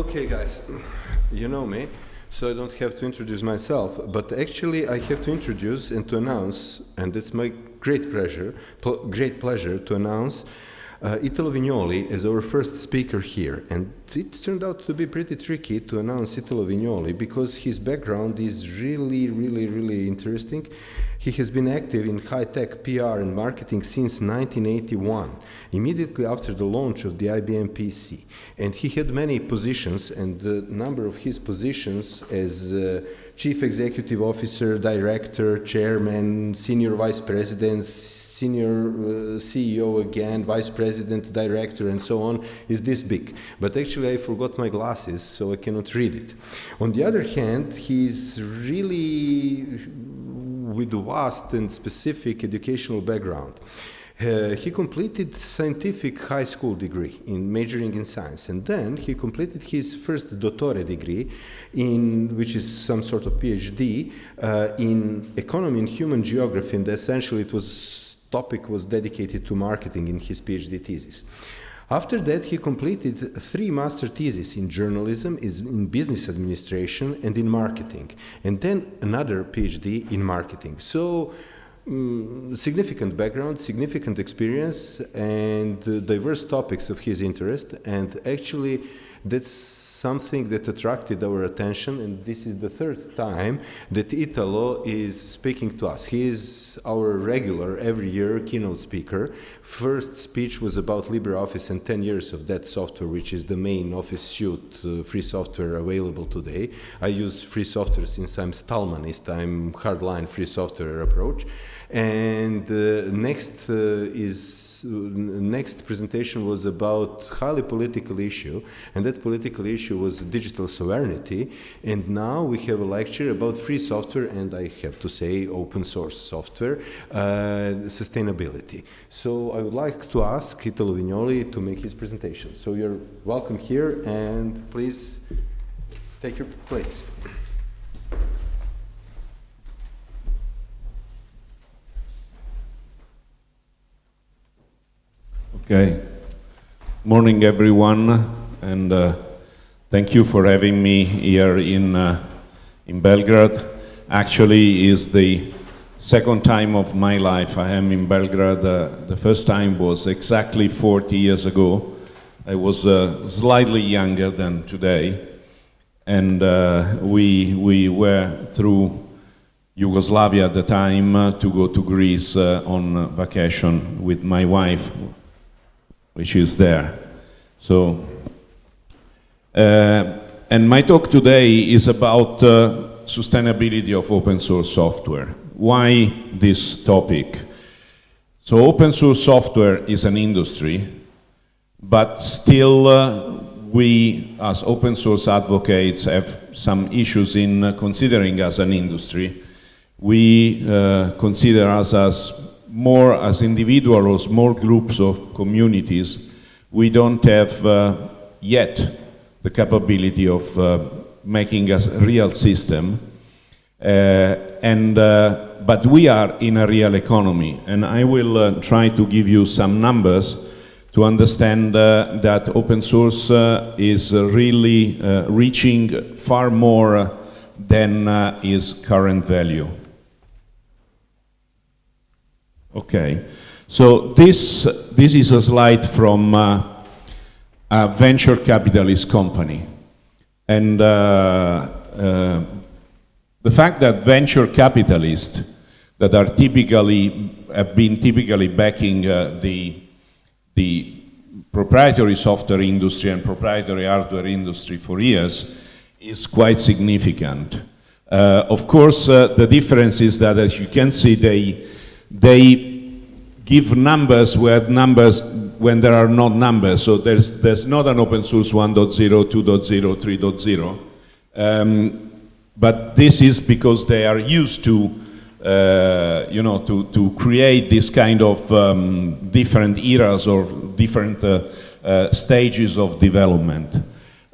Okay, guys, you know me, so I don't have to introduce myself, but actually I have to introduce and to announce, and it's my great pleasure, pl great pleasure to announce uh, Italo Vignoli is our first speaker here. And it turned out to be pretty tricky to announce Italo Vignoli because his background is really, really, really interesting. He has been active in high-tech PR and marketing since 1981, immediately after the launch of the IBM PC. And he had many positions, and the number of his positions as uh, chief executive officer, director, chairman, senior vice president, senior uh, CEO again, vice president, director, and so on, is this big. But actually, I forgot my glasses, so I cannot read it. On the other hand, he's really with a vast and specific educational background. Uh, he completed scientific high school degree in majoring in science and then he completed his first dottore degree in which is some sort of phd uh, in economy and human geography and essentially it was topic was dedicated to marketing in his PhD thesis. After that, he completed three master theses in journalism, in business administration, and in marketing, and then another PhD in marketing. So, um, significant background, significant experience, and uh, diverse topics of his interest, and actually that's something that attracted our attention, and this is the third time that Italo is speaking to us. He is our regular, every year, keynote speaker. First speech was about LibreOffice and 10 years of that software, which is the main Office suite uh, free software available today. I use free software since I'm Stallmanist, I'm hardline free software approach. And uh, next uh, is uh, next presentation was about highly political issue, and that political issue was digital sovereignty. And now we have a lecture about free software, and I have to say open source software sustainability. So I would like to ask Italo Vignoli to make his presentation. So you're welcome here, and please take your place. Okay. Morning, everyone, and uh, thank you for having me here in uh, in Belgrade. Actually, is the second time of my life I am in Belgrade. Uh, the first time was exactly 40 years ago. I was uh, slightly younger than today, and uh, we we were through Yugoslavia at the time uh, to go to Greece on vacation with my wife which is there. So, uh, and my talk today is about uh, sustainability of open source software. Why this topic? So open source software is an industry, but still uh, we as open source advocates have some issues in considering as an industry. We uh, consider us as more as individuals or small groups of communities, we don't have uh, yet the capability of uh, making a real system. Uh, and, uh, but we are in a real economy, and I will uh, try to give you some numbers to understand uh, that open source is really reaching far more than its current value. Okay, so this, this is a slide from uh, a venture capitalist company. And uh, uh, the fact that venture capitalists that are typically, have been typically backing uh, the, the proprietary software industry and proprietary hardware industry for years is quite significant. Uh, of course, uh, the difference is that, as you can see, they they give numbers where numbers when there are not numbers. So there's, there's not an open source 1.0, 2.0, 3.0. Um, but this is because they are used to, uh, you know, to, to create this kind of um, different eras or different uh, uh, stages of development.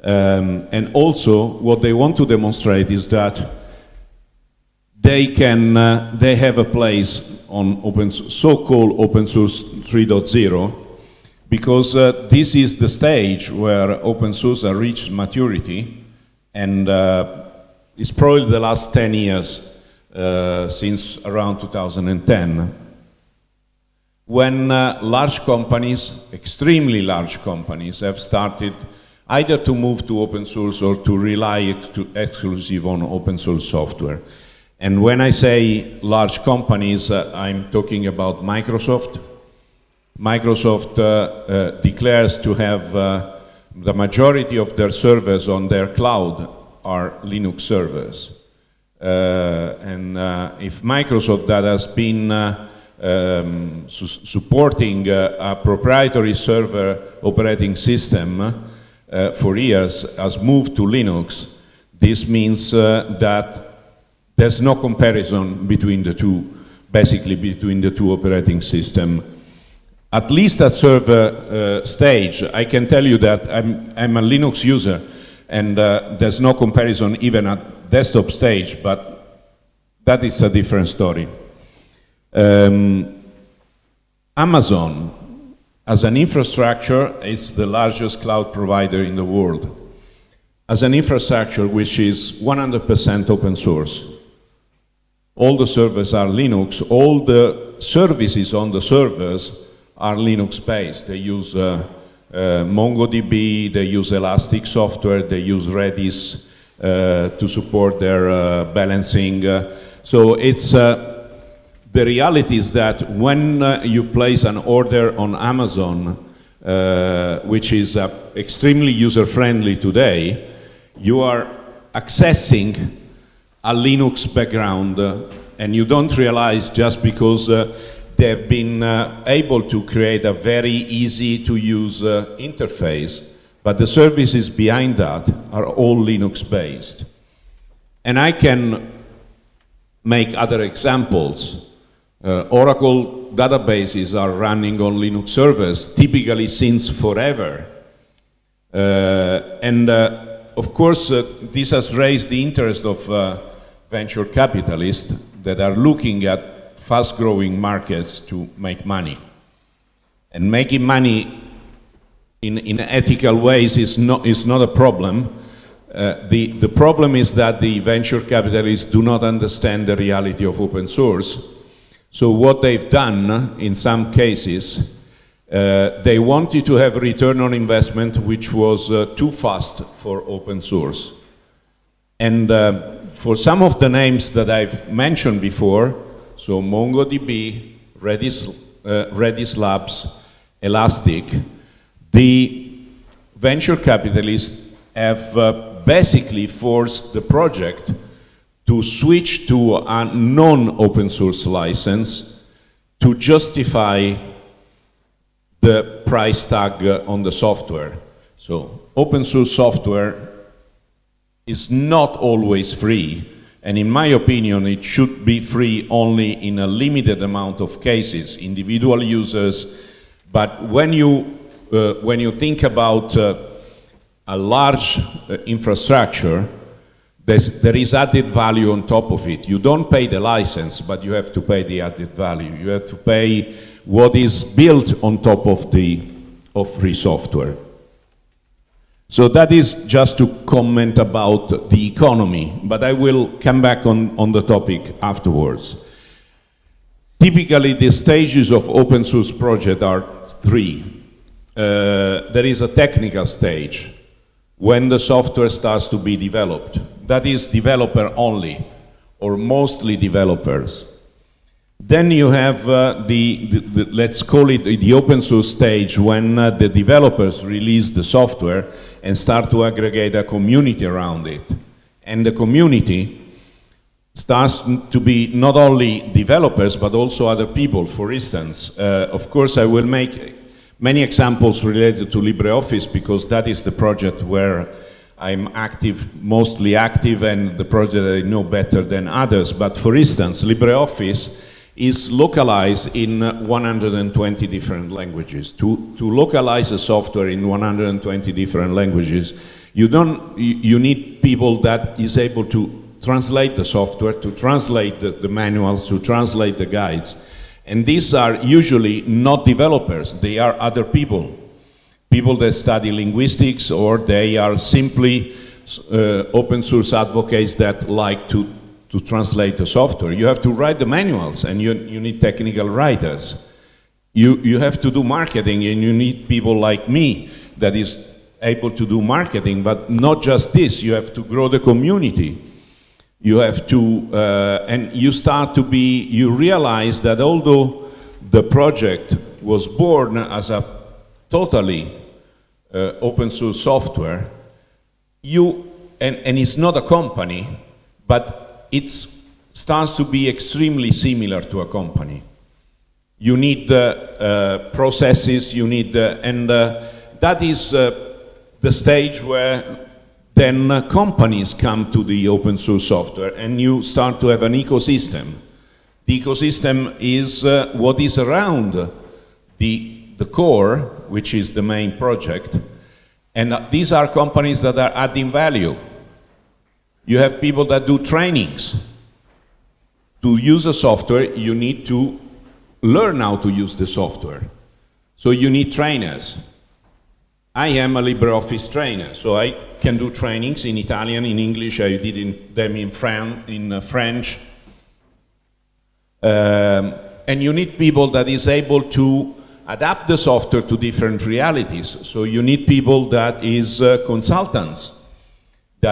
Um, and also, what they want to demonstrate is that they can, uh, they have a place on open, so-called open source 3.0 because uh, this is the stage where open source has reached maturity and uh, it's probably the last 10 years uh, since around 2010 when uh, large companies, extremely large companies, have started either to move to open source or to rely exclu exclusive on open source software. And when I say large companies, uh, I'm talking about Microsoft. Microsoft uh, uh, declares to have uh, the majority of their servers on their cloud are Linux servers. Uh, and if Microsoft that has been um, su supporting a proprietary server operating system for years has moved to Linux, this means that there's no comparison between the two, basically between the two operating systems. At least at server uh, stage, I can tell you that I'm, I'm a Linux user and uh, there's no comparison even at desktop stage, but that is a different story. Um, Amazon, as an infrastructure, is the largest cloud provider in the world. As an infrastructure which is 100% open source, all the servers are Linux, all the services on the servers are Linux-based. They use uh, uh, MongoDB, they use Elastic software, they use Redis uh, to support their uh, balancing. Uh, so it's, uh, the reality is that when you place an order on Amazon, which is extremely user-friendly today, you are accessing a Linux background uh, and you don't realize just because uh, they've been uh, able to create a very easy to use uh, interface, but the services behind that are all Linux based. And I can make other examples. Uh, Oracle databases are running on Linux servers, typically since forever. Uh, and of course, uh, this has raised the interest of uh, venture capitalists that are looking at fast-growing markets to make money. And making money in, in ethical ways is not, is not a problem. Uh, the, the problem is that the venture capitalists do not understand the reality of open source. So what they've done, uh, in some cases, uh, they wanted to have return on investment which was uh, too fast for open source. And uh, for some of the names that I've mentioned before, so MongoDB, Redis, uh, Redis Labs, Elastic, the venture capitalists have uh, basically forced the project to switch to a non-open source license to justify the price tag on the software. So open source software is not always free, and in my opinion, it should be free only in a limited amount of cases, individual users. But when you, uh, when you think about uh, a large uh, infrastructure, there is added value on top of it. You don't pay the license, but you have to pay the added value. You have to pay what is built on top of the of free software. So that is just to comment about the economy, but I will come back on, on the topic afterwards. Typically, the stages of open source project are three. Uh, there is a technical stage, when the software starts to be developed. That is developer only, or mostly developers. Then you have uh, the, the, the, let's call it the open source stage, when uh, the developers release the software and start to aggregate a community around it. And the community starts to be not only developers, but also other people. For instance, uh, of course, I will make many examples related to LibreOffice because that is the project where I'm active, mostly active, and the project I know better than others. But for instance, LibreOffice is localized in 120 different languages. To, to localize a software in 120 different languages, you, don't, you need people that is able to translate the software, to translate the, the manuals, to translate the guides. And these are usually not developers, they are other people people that study linguistics or they are simply uh, open source advocates that like to, to translate the software. You have to write the manuals and you, you need technical writers. You, you have to do marketing and you need people like me that is able to do marketing, but not just this, you have to grow the community. You have to, uh, and you start to be, you realize that although the project was born as a totally uh, open source software, you, and, and it's not a company, but it starts to be extremely similar to a company. You need uh, uh, processes, you need, uh, and uh, that is uh, the stage where then uh, companies come to the open source software and you start to have an ecosystem. The ecosystem is uh, what is around the, the core, which is the main project, and uh, these are companies that are adding value. You have people that do trainings. To use a software, you need to learn how to use the software. So you need trainers. I am a LibreOffice trainer, so I can do trainings in Italian, in English, I did in, them in, Fran in uh, French. Um, and you need people that is able to adapt the software to different realities. So you need people that is uh, consultants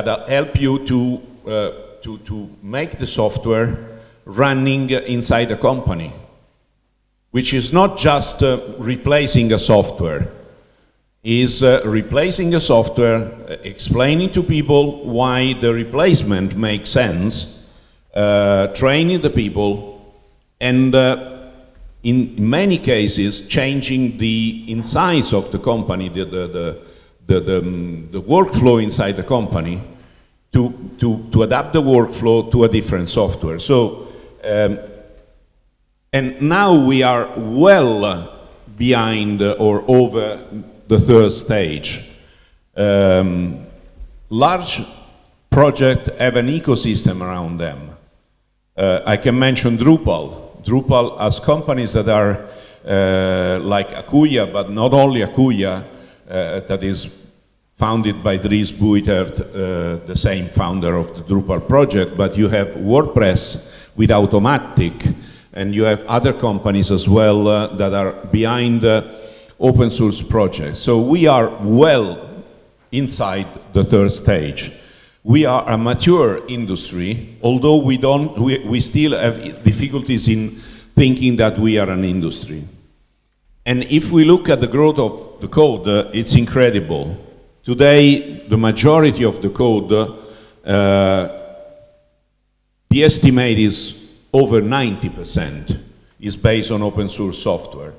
that help you to, uh, to, to make the software running inside a company, which is not just uh, replacing a software, is uh, replacing the software, uh, explaining to people why the replacement makes sense, uh, training the people, and uh, in many cases changing the insides of the company, the, the, the, the, the, um, the workflow inside the company to, to, to adapt the workflow to a different software. So, um, and now we are well behind or over the third stage. Um, large projects have an ecosystem around them. Uh, I can mention Drupal. Drupal has companies that are uh, like Acquia, but not only uh, that is founded by Dries Buytaert, uh, the same founder of the Drupal project, but you have WordPress with Automattic, and you have other companies as well uh, that are behind uh, open source projects. So we are well inside the third stage. We are a mature industry, although we, don't, we, we still have difficulties in thinking that we are an industry. And if we look at the growth of the code, uh, it's incredible. Today, the majority of the code, uh, the estimate is over 90% is based on open source software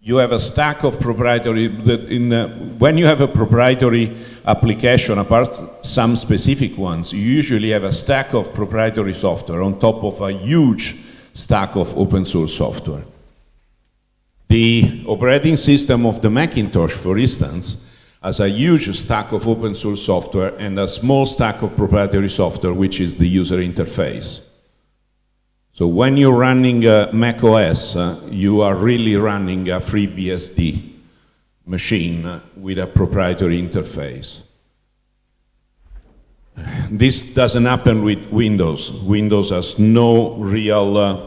you have a stack of proprietary, in, uh, when you have a proprietary application, apart some specific ones, you usually have a stack of proprietary software on top of a huge stack of open source software. The operating system of the Macintosh, for instance, has a huge stack of open source software and a small stack of proprietary software, which is the user interface. So when you're running uh, Mac OS, uh, you are really running a FreeBSD machine with a proprietary interface. This doesn't happen with Windows. Windows has no real uh,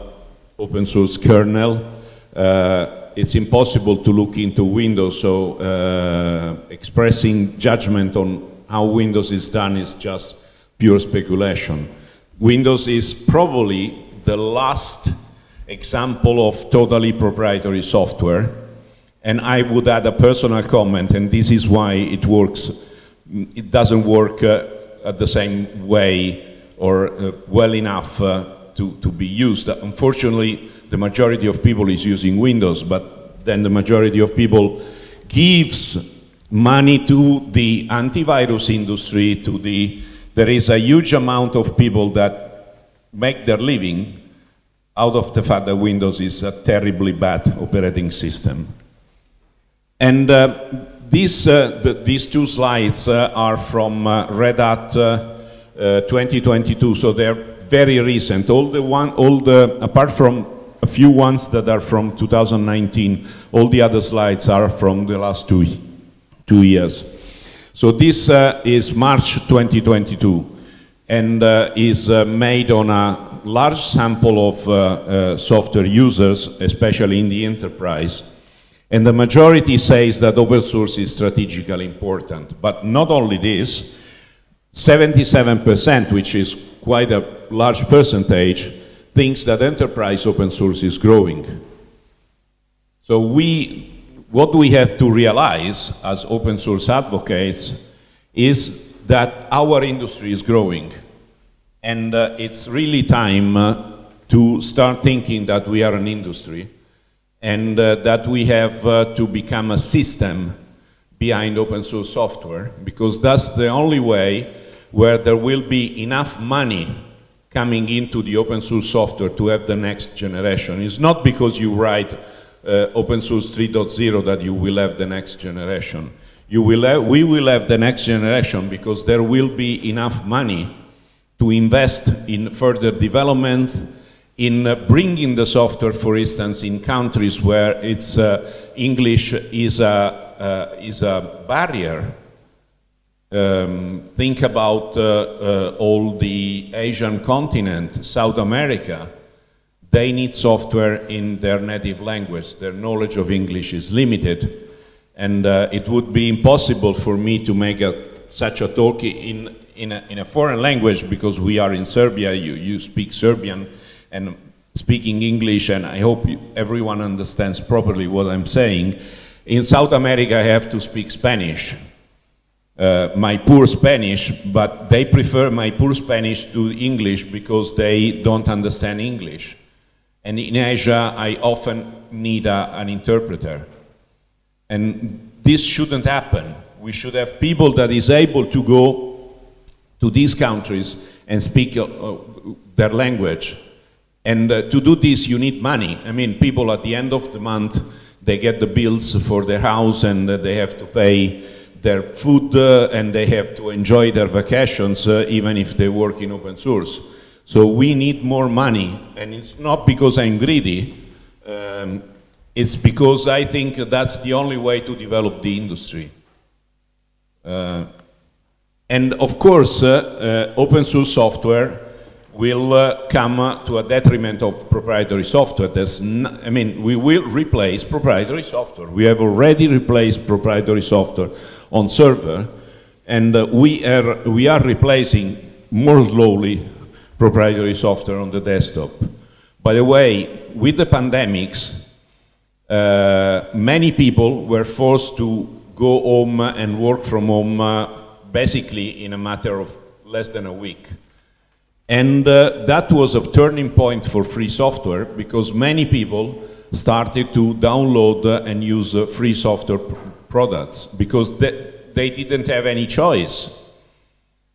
open source kernel. Uh, it's impossible to look into Windows, so uh, expressing judgment on how Windows is done is just pure speculation. Windows is probably the last example of totally proprietary software. And I would add a personal comment, and this is why it works. It doesn't work uh, at the same way or uh, well enough uh, to, to be used. Unfortunately, the majority of people is using Windows, but then the majority of people gives money to the antivirus industry, to the, there is a huge amount of people that make their living out of the fact that Windows is a terribly bad operating system. And uh, these, uh, the, these two slides uh, are from uh, Red Hat uh, uh, 2022, so they're very recent. All the one, all the, apart from few ones that are from 2019, all the other slides are from the last two, two years. So this uh, is March 2022 and uh, is uh, made on a large sample of uh, uh, software users, especially in the enterprise. And the majority says that open source is strategically important. But not only this, 77%, which is quite a large percentage, thinks that enterprise open source is growing. So we, what we have to realize as open source advocates is that our industry is growing. And uh, it's really time uh, to start thinking that we are an industry and uh, that we have uh, to become a system behind open source software because that's the only way where there will be enough money coming into the open source software to have the next generation. It's not because you write uh, open source 3.0 that you will have the next generation. You will have, we will have the next generation because there will be enough money to invest in further development, in uh, bringing the software, for instance, in countries where it's, uh, English is a, uh, is a barrier. Um, think about uh, uh, all the Asian continent, South America. They need software in their native language. Their knowledge of English is limited. And uh, it would be impossible for me to make a, such a talk in, in a, in a, foreign language because we are in Serbia, you, you speak Serbian and speaking English and I hope you, everyone understands properly what I'm saying. In South America I have to speak Spanish. Uh, my poor Spanish, but they prefer my poor Spanish to English because they don't understand English. And in Asia, I often need a, an interpreter. And this shouldn't happen. We should have people that is able to go to these countries and speak uh, uh, their language. And uh, to do this, you need money. I mean, people at the end of the month, they get the bills for their house and uh, they have to pay their food uh, and they have to enjoy their vacations uh, even if they work in open source. So we need more money and it's not because I'm greedy, um, it's because I think that's the only way to develop the industry. Uh, and of course, uh, uh, open source software will uh, come to a detriment of proprietary software. I mean, we will replace proprietary software. We have already replaced proprietary software on server, and uh, we, are, we are replacing more slowly proprietary software on the desktop. By the way, with the pandemics, uh, many people were forced to go home and work from home basically in a matter of less than a week. And uh, that was a turning point for free software because many people started to download uh, and use uh, free software pr products because they, they didn't have any choice.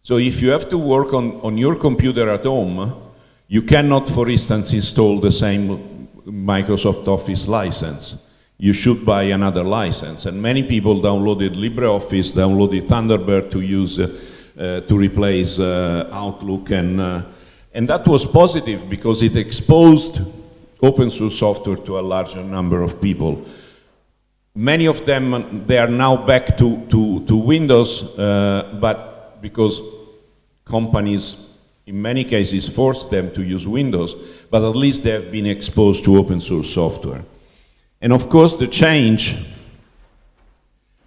So if you have to work on, on your computer at home, you cannot, for instance, install the same Microsoft Office license you should buy another license. And many people downloaded LibreOffice, downloaded Thunderbird to use, uh, to replace uh, Outlook. And, uh, and that was positive because it exposed open source software to a larger number of people. Many of them, they are now back to, to, to Windows, uh, but because companies in many cases force them to use Windows, but at least they have been exposed to open source software. And of course, the change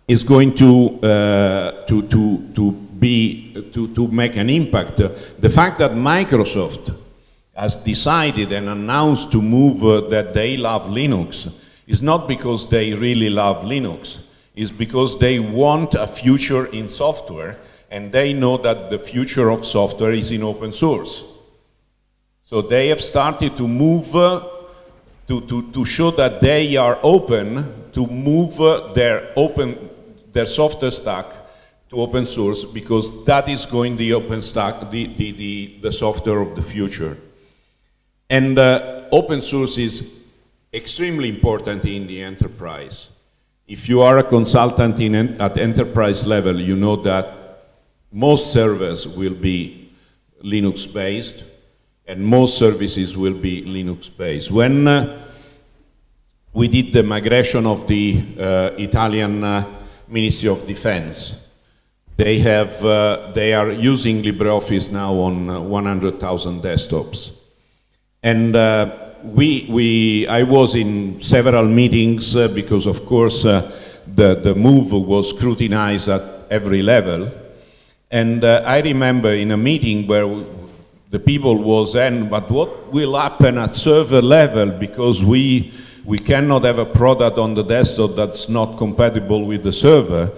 is going to, uh, to, to, to, be, to, to make an impact. The fact that Microsoft has decided and announced to move uh, that they love Linux is not because they really love Linux. It's because they want a future in software and they know that the future of software is in open source. So they have started to move uh, to, to, to show that they are open to move uh, their open their software stack to open source because that is going the open stack the, the, the, the software of the future and uh, open source is extremely important in the enterprise if you are a consultant in, at enterprise level you know that most servers will be Linux based and most services will be Linux-based. When uh, we did the migration of the uh, Italian uh, Ministry of Defense. They, have, uh, they are using LibreOffice now on uh, 100,000 desktops. And uh, we, we, I was in several meetings uh, because, of course, uh, the, the move was scrutinized at every level. And uh, I remember in a meeting where the people was then, but what will happen at server level because we, we cannot have a product on the desktop that's not compatible with the server.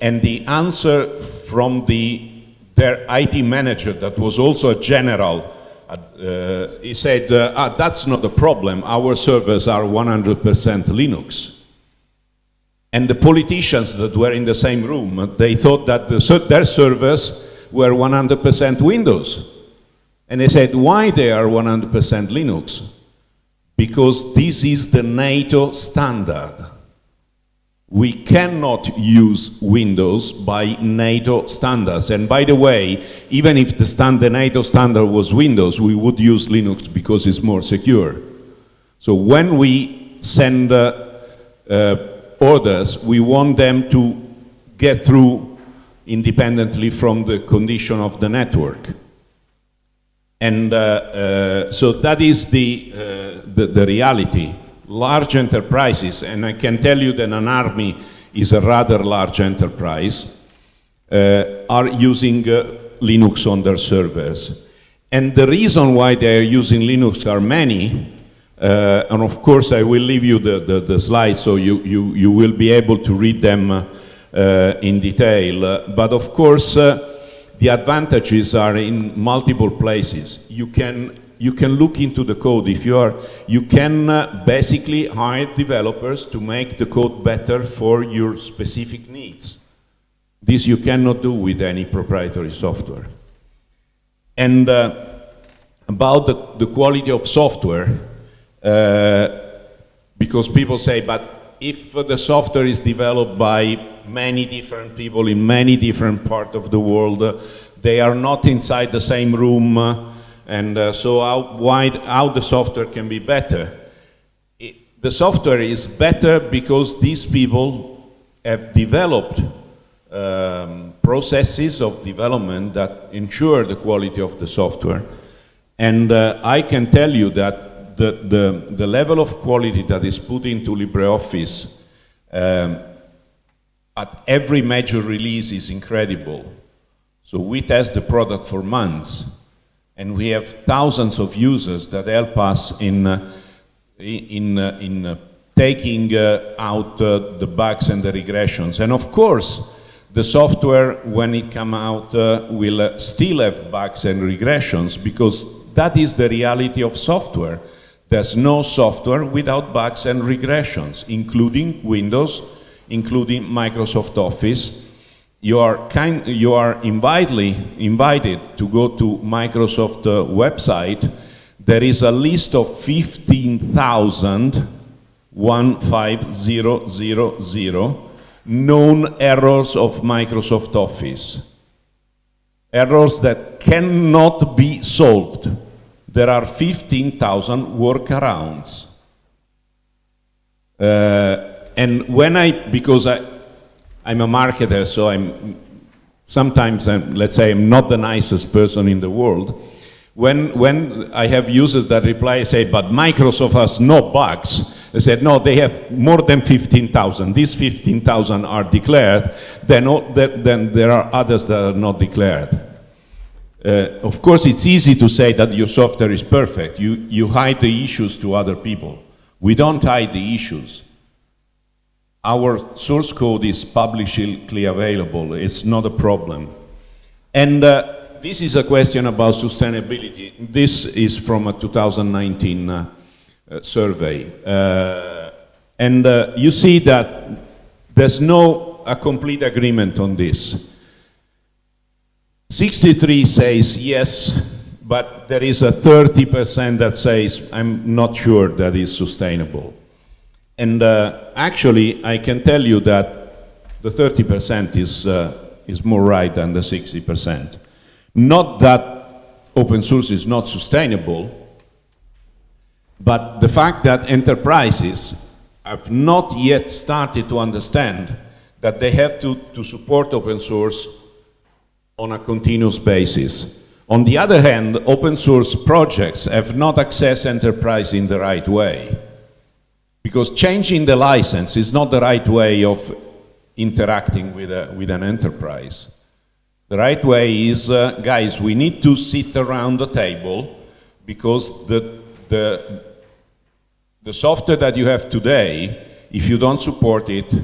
And the answer from the, their IT manager that was also a general uh, he said, uh, ah, that's not the problem, our servers are 100% Linux. And the politicians that were in the same room, they thought that the, their servers were 100% Windows. And they said, why they are 100% Linux? Because this is the NATO standard we cannot use Windows by NATO standards. And by the way, even if the, stand, the NATO standard was Windows, we would use Linux because it's more secure. So when we send uh, uh, orders, we want them to get through independently from the condition of the network. And uh, uh so that is the, uh, the, the reality large enterprises, and I can tell you that an army is a rather large enterprise, uh, are using uh, Linux on their servers. And the reason why they are using Linux are many, uh, and of course I will leave you the, the, the, slides so you, you, you will be able to read them uh, in detail. but of course, uh, the advantages are in multiple places. You can you can look into the code. If you are, you can uh, basically hire developers to make the code better for your specific needs. This you cannot do with any proprietary software. And uh, about the, the quality of software, uh, because people say, but if the software is developed by many different people in many different parts of the world, uh, they are not inside the same room, uh, and uh, so how, how the software can be better. It, the software is better because these people have developed um, processes of development that ensure the quality of the software. And uh, I can tell you that the, the, the, level of quality that is put into LibreOffice um, at every major release is incredible. So we test the product for months and we have thousands of users that help us in, uh, in, uh, in uh, taking out the bugs and the regressions. And of course, the software, when it come out, will still have bugs and regressions because that is the reality of software. There's no software without bugs and regressions, including Windows, including Microsoft Office, you are, kind, you are invited, invited to go to Microsoft uh, website. There is a list of 15,000 known errors of Microsoft Office. Errors that cannot be solved. There are 15,000 workarounds. Uh, and when I, because I, I'm a marketer, so I'm sometimes, I'm, let's say, I'm not the nicest person in the world. When, when I have users that reply, I say, but Microsoft has no bugs. I said, no, they have more than 15,000. These 15,000 are declared, then, then there are others that are not declared. Uh, of course, it's easy to say that your software is perfect. You, you hide the issues to other people. We don't hide the issues our source code is publicly available. It's not a problem. And uh, this is a question about sustainability. This is from a 2019 uh, survey. Uh, and uh, you see that there's no a complete agreement on this. 63 says yes, but there is a 30% that says I'm not sure that is sustainable. And uh, actually, I can tell you that the 30% is, uh, is more right than the 60%. Not that open source is not sustainable, but the fact that enterprises have not yet started to understand that they have to, to support open source on a continuous basis. On the other hand, open source projects have not accessed enterprise in the right way. Because changing the license is not the right way of interacting with, a, with an enterprise. The right way is, uh, guys, we need to sit around the table because the, the, the software that you have today, if you don't support it,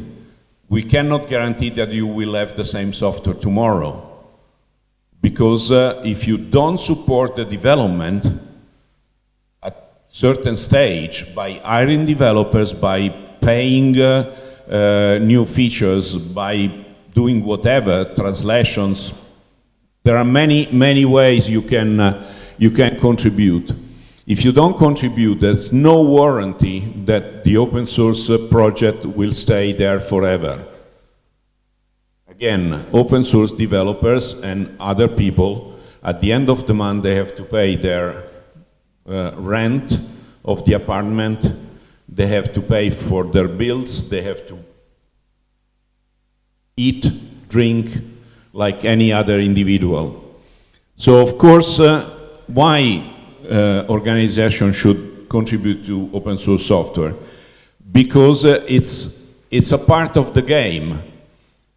we cannot guarantee that you will have the same software tomorrow. Because uh, if you don't support the development certain stage by hiring developers, by paying uh, uh, new features, by doing whatever, translations, there are many, many ways you can, uh, you can contribute. If you don't contribute, there's no warranty that the open source uh, project will stay there forever. Again, open source developers and other people, at the end of the month, they have to pay their uh, rent of the apartment, they have to pay for their bills, they have to eat, drink, like any other individual. So of course, uh, why uh, organization should contribute to open source software? Because uh, it's, it's a part of the game.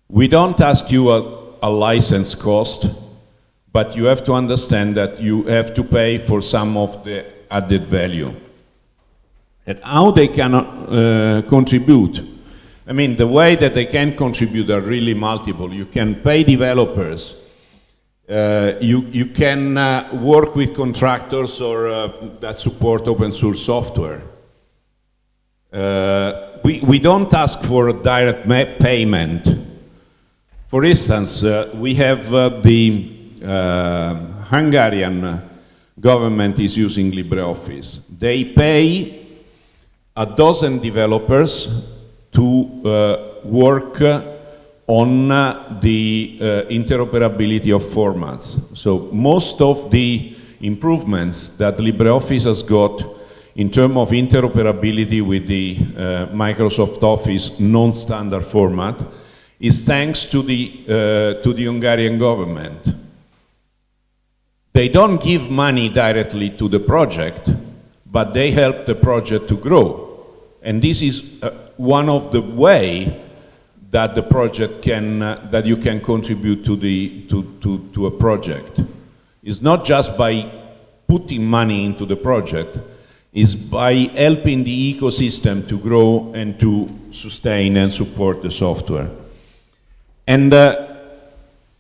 We don't ask you a, a license cost, but you have to understand that you have to pay for some of the added value. And how they can uh, contribute? I mean, the way that they can contribute are really multiple. You can pay developers, uh, you, you can uh, work with contractors or uh, that support open source software. Uh, we, we don't ask for a direct payment for instance, uh, we have the Hungarian government is using LibreOffice. They pay a dozen developers to uh, work on uh, the uh, interoperability of formats. So most of the improvements that LibreOffice has got in terms of interoperability with the Microsoft Office non-standard format is thanks to the, uh, to the Hungarian government. They don't give money directly to the project, but they help the project to grow. And this is uh, one of the way that the project can, uh, that you can contribute to, the, to, to, to a project. It's not just by putting money into the project, is by helping the ecosystem to grow and to sustain and support the software. And uh,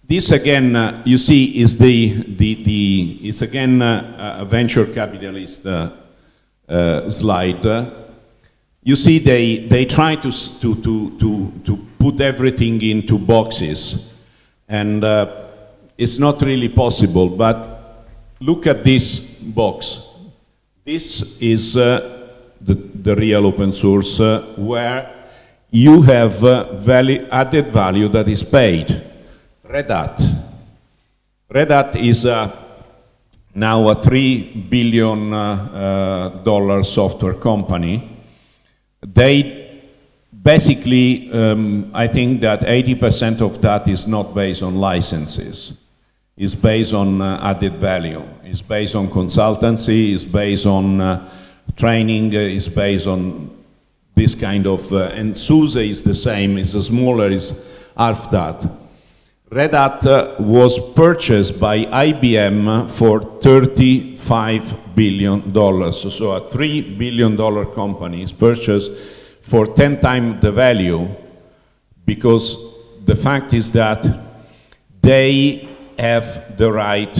this again, uh, you see, is the, the, the it's again uh, a venture capitalist uh, uh, slide. you see, they, they try to, to, to, to, to put everything into boxes. And uh, it's not really possible, but look at this box. This is the, the real open source where you have uh, value, added value that is paid. Red Hat. Red Hat is uh, now a three billion uh, uh, dollar software company. They basically, um, I think that 80% of that is not based on licenses. It's based on uh, added value. It's based on consultancy. It's based on uh, training. It's based on this kind of, uh, and SUSE is the same, it's a smaller, it's half that. Red Hat was purchased by IBM for 35 billion dollars. So, a three billion dollar company is purchased for 10 times the value because the fact is that they have the right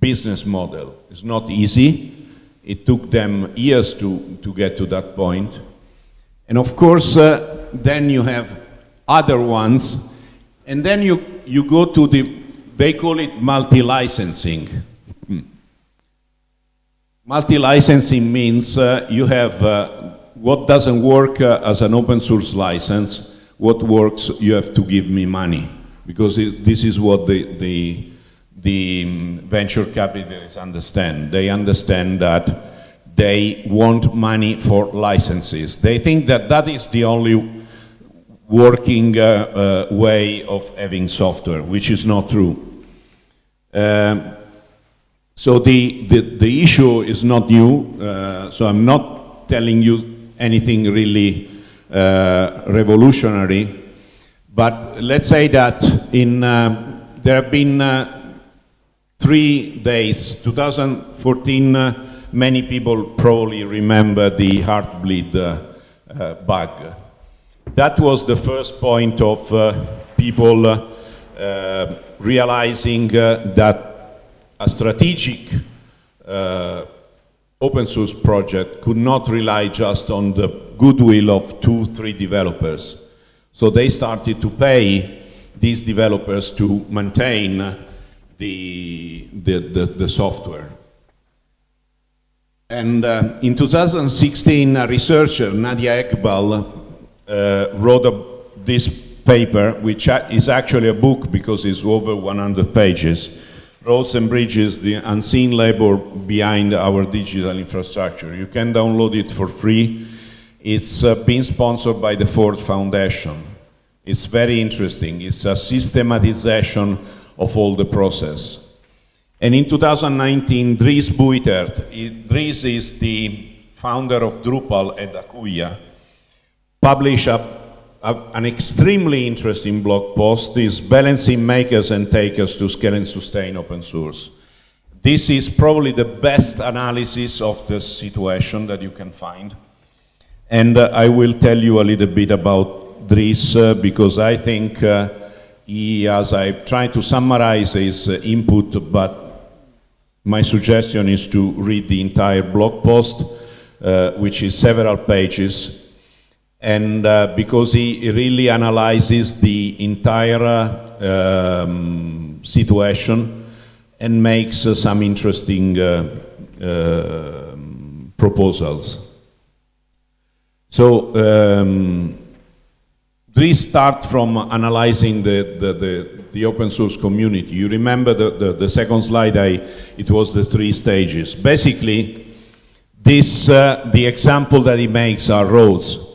business model. It's not easy. It took them years to, to get to that point. And of course, uh, then you have other ones, and then you, you go to the, they call it multi-licensing. Hmm. Multi-licensing means uh, you have uh, what doesn't work uh, as an open source license, what works, you have to give me money. Because it, this is what the, the, the um, venture capitalists understand. They understand that they want money for licenses. They think that that is the only working uh, uh, way of having software, which is not true. Um, so the, the, the, issue is not new, uh, so I'm not telling you anything really uh, revolutionary, but let's say that in, uh, there have been uh, three days, 2014, many people probably remember the heartbleed bug. That was the first point of people realizing that a strategic uh, open source project could not rely just on the goodwill of two, three developers. So they started to pay these developers to maintain the, the, the, the software. And uh, in 2016, a researcher, Nadia Eghbal, uh, wrote a, this paper, which is actually a book because it's over 100 pages, Roads and Bridges, the unseen labor behind our digital infrastructure. You can download it for free. It's uh, been sponsored by the Ford Foundation. It's very interesting. It's a systematization of all the process. And in 2019, Dries Buytaert, Dries is the founder of Drupal at Acquia, published a a, an extremely interesting blog post is balancing makers and takers to scale and sustain open source. This is probably the best analysis of the situation that you can find. And uh, I will tell you a little bit about Dries uh, because I think uh, he, as I try to summarize his uh, input, but my suggestion is to read the entire blog post, uh, which is several pages, and uh, because he really analyzes the entire um, situation and makes uh, some interesting uh, um, proposals. So um, Dries start from analyzing the, the, the, the, open source community. You remember the, the, the, second slide, I, it was the three stages. Basically, this, uh, the example that he makes are roads.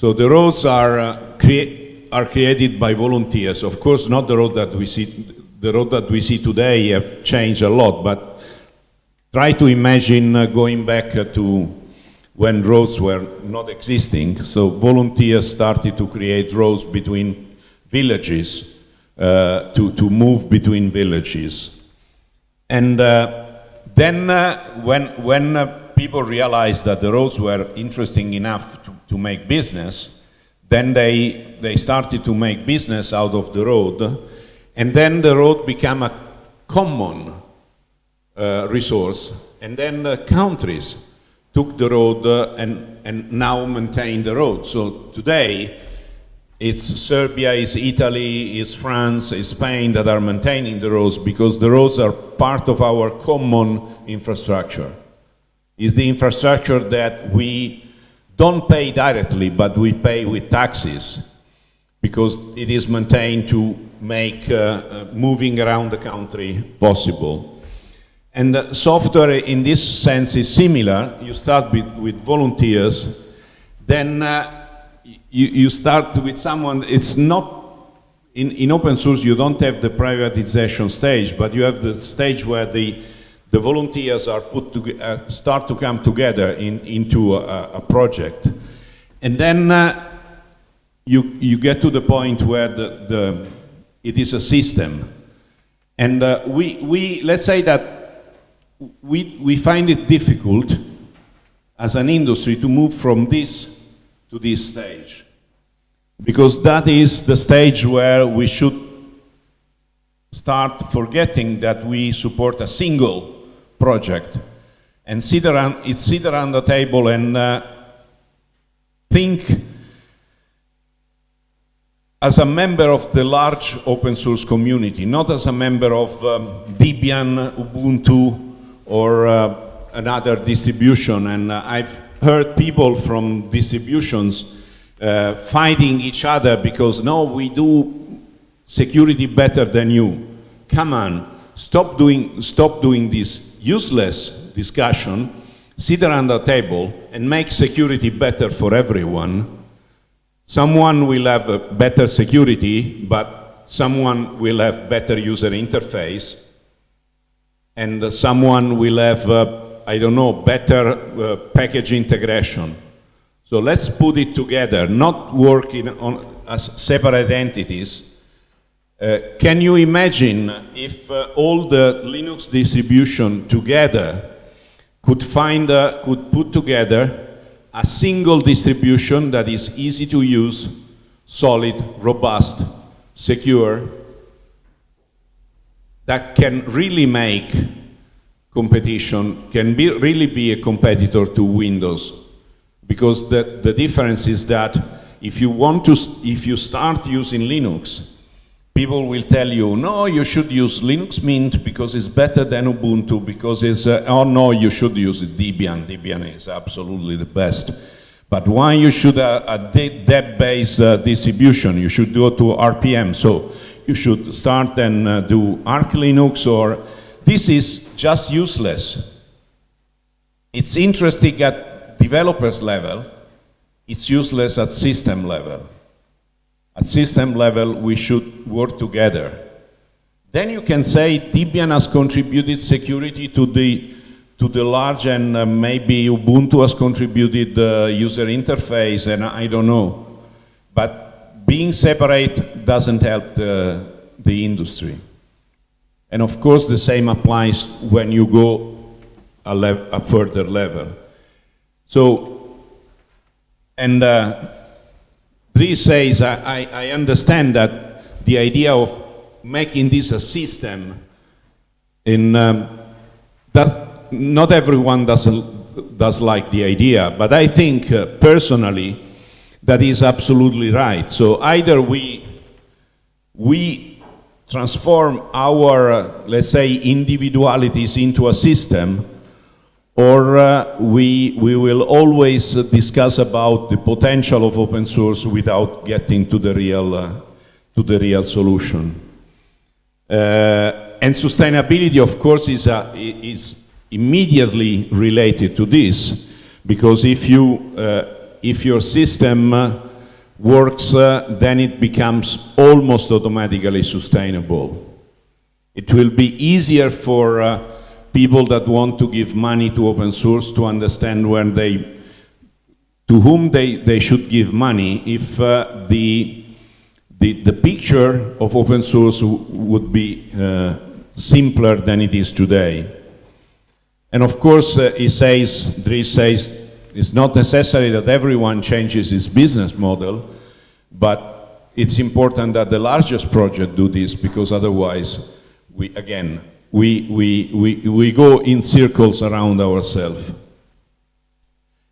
So the roads are, uh, are created by volunteers. Of course, not the road that we see, the road that we see today have changed a lot, but try to imagine uh, going back uh, to when roads were not existing. So volunteers started to create roads between villages, uh, to, to move between villages. And uh, then uh, when, when people realized that the roads were interesting enough to, to make business, then they, they started to make business out of the road, and then the road became a common uh, resource, and then the countries took the road uh, and, and now maintain the road. So today, it's Serbia, it's Italy, it's France, it's Spain that are maintaining the roads because the roads are part of our common infrastructure is the infrastructure that we don't pay directly, but we pay with taxes because it is maintained to make uh, uh, moving around the country possible. And software in this sense is similar. You start with, with volunteers, then uh, you, you start with someone, it's not, in, in open source you don't have the privatization stage, but you have the stage where the the volunteers are put to, uh, start to come together in, into a, a, project. And then uh, you, you get to the point where the, the, it is a system. And uh, we, we, let's say that we, we find it difficult as an industry to move from this to this stage. Because that is the stage where we should start forgetting that we support a single project and sit around, it's sit around the table and uh, think as a member of the large open source community, not as a member of um, Debian, Ubuntu, or uh, another distribution. And uh, I've heard people from distributions uh, fighting each other because, no, we do security better than you. Come on, stop doing, stop doing this useless discussion, sit around a table and make security better for everyone. Someone will have better security, but someone will have better user interface, and someone will have, uh, I don't know, better uh, package integration. So let's put it together, not working on, as separate entities. Uh, can you imagine if uh, all the Linux distribution together could find, uh, could put together a single distribution that is easy to use, solid, robust, secure, that can really make competition, can be, really be a competitor to Windows. Because the, the difference is that if you want to, if you start using Linux, people will tell you, no, you should use Linux Mint because it's better than Ubuntu, because it's, uh, oh no, you should use Debian. Debian is absolutely the best. But why you should uh, a deb-based uh, distribution? You should go to RPM. So you should start and uh, do Arch Linux or, this is just useless. It's interesting at developers level, it's useless at system level. At system level, we should work together. Then you can say Debian has contributed security to the, to the large and uh, maybe Ubuntu has contributed the uh, user interface and I don't know. But being separate doesn't help the, the industry. And of course the same applies when you go a, a further level. So, and uh, Dries says, I, I understand that the idea of making this a system in um, that not everyone does, does like the idea, but I think uh, personally that is absolutely right. So either we, we transform our, uh, let's say, individualities into a system, or uh, we, we will always uh, discuss about the potential of open source without getting to the real, uh, to the real solution. Uh, and sustainability, of course, is, a, is immediately related to this, because if, you, uh, if your system uh, works, then it becomes almost automatically sustainable. It will be easier for people that want to give money to open source to understand when they, to whom they, they should give money if uh, the, the, the picture of open source would be uh, simpler than it is today. And of course, uh, he says, Dries says, it's not necessary that everyone changes his business model, but it's important that the largest project do this because otherwise, we, again, we, we, we, we go in circles around ourselves.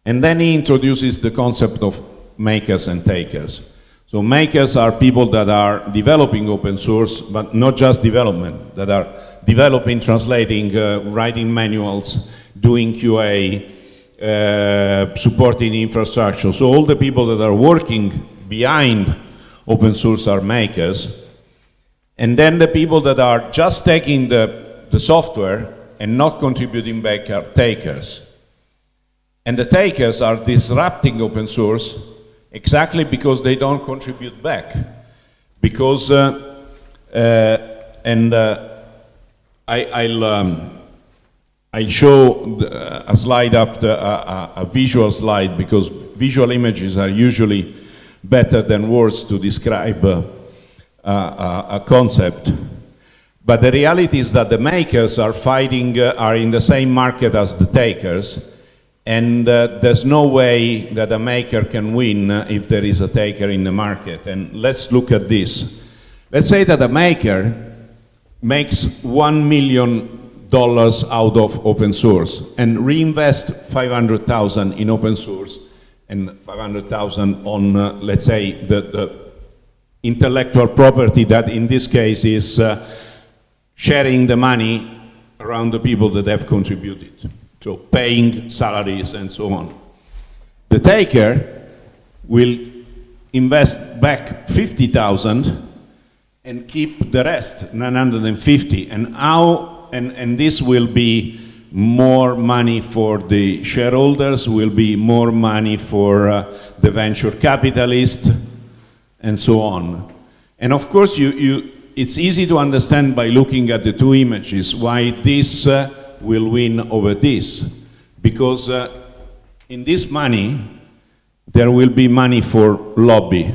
And then he introduces the concept of makers and takers. So makers are people that are developing open source, but not just development, that are developing, translating, uh, writing manuals, doing QA, uh, supporting infrastructure. So all the people that are working behind open source are makers. And then the people that are just taking the the software and not contributing back are takers. And the takers are disrupting open source exactly because they don't contribute back. Because, uh, uh, and uh, I, will um, I'll show a slide after a, a, visual slide because visual images are usually better than words to describe uh, a, a concept. But the reality is that the makers are fighting, uh, are in the same market as the takers, and uh, there's no way that a maker can win uh, if there is a taker in the market. And let's look at this. Let's say that a maker makes one million dollars out of open source and reinvest 500,000 in open source and 500,000 on, uh, let's say, the, the, intellectual property that in this case is uh, sharing the money around the people that have contributed. So paying salaries and so on. The taker will invest back 50,000 and keep the rest, 950. And how, and, and this will be more money for the shareholders, will be more money for uh, the venture capitalist, and so on. And of course, you, you, it's easy to understand by looking at the two images why this uh, will win over this. Because uh, in this money, there will be money for lobby,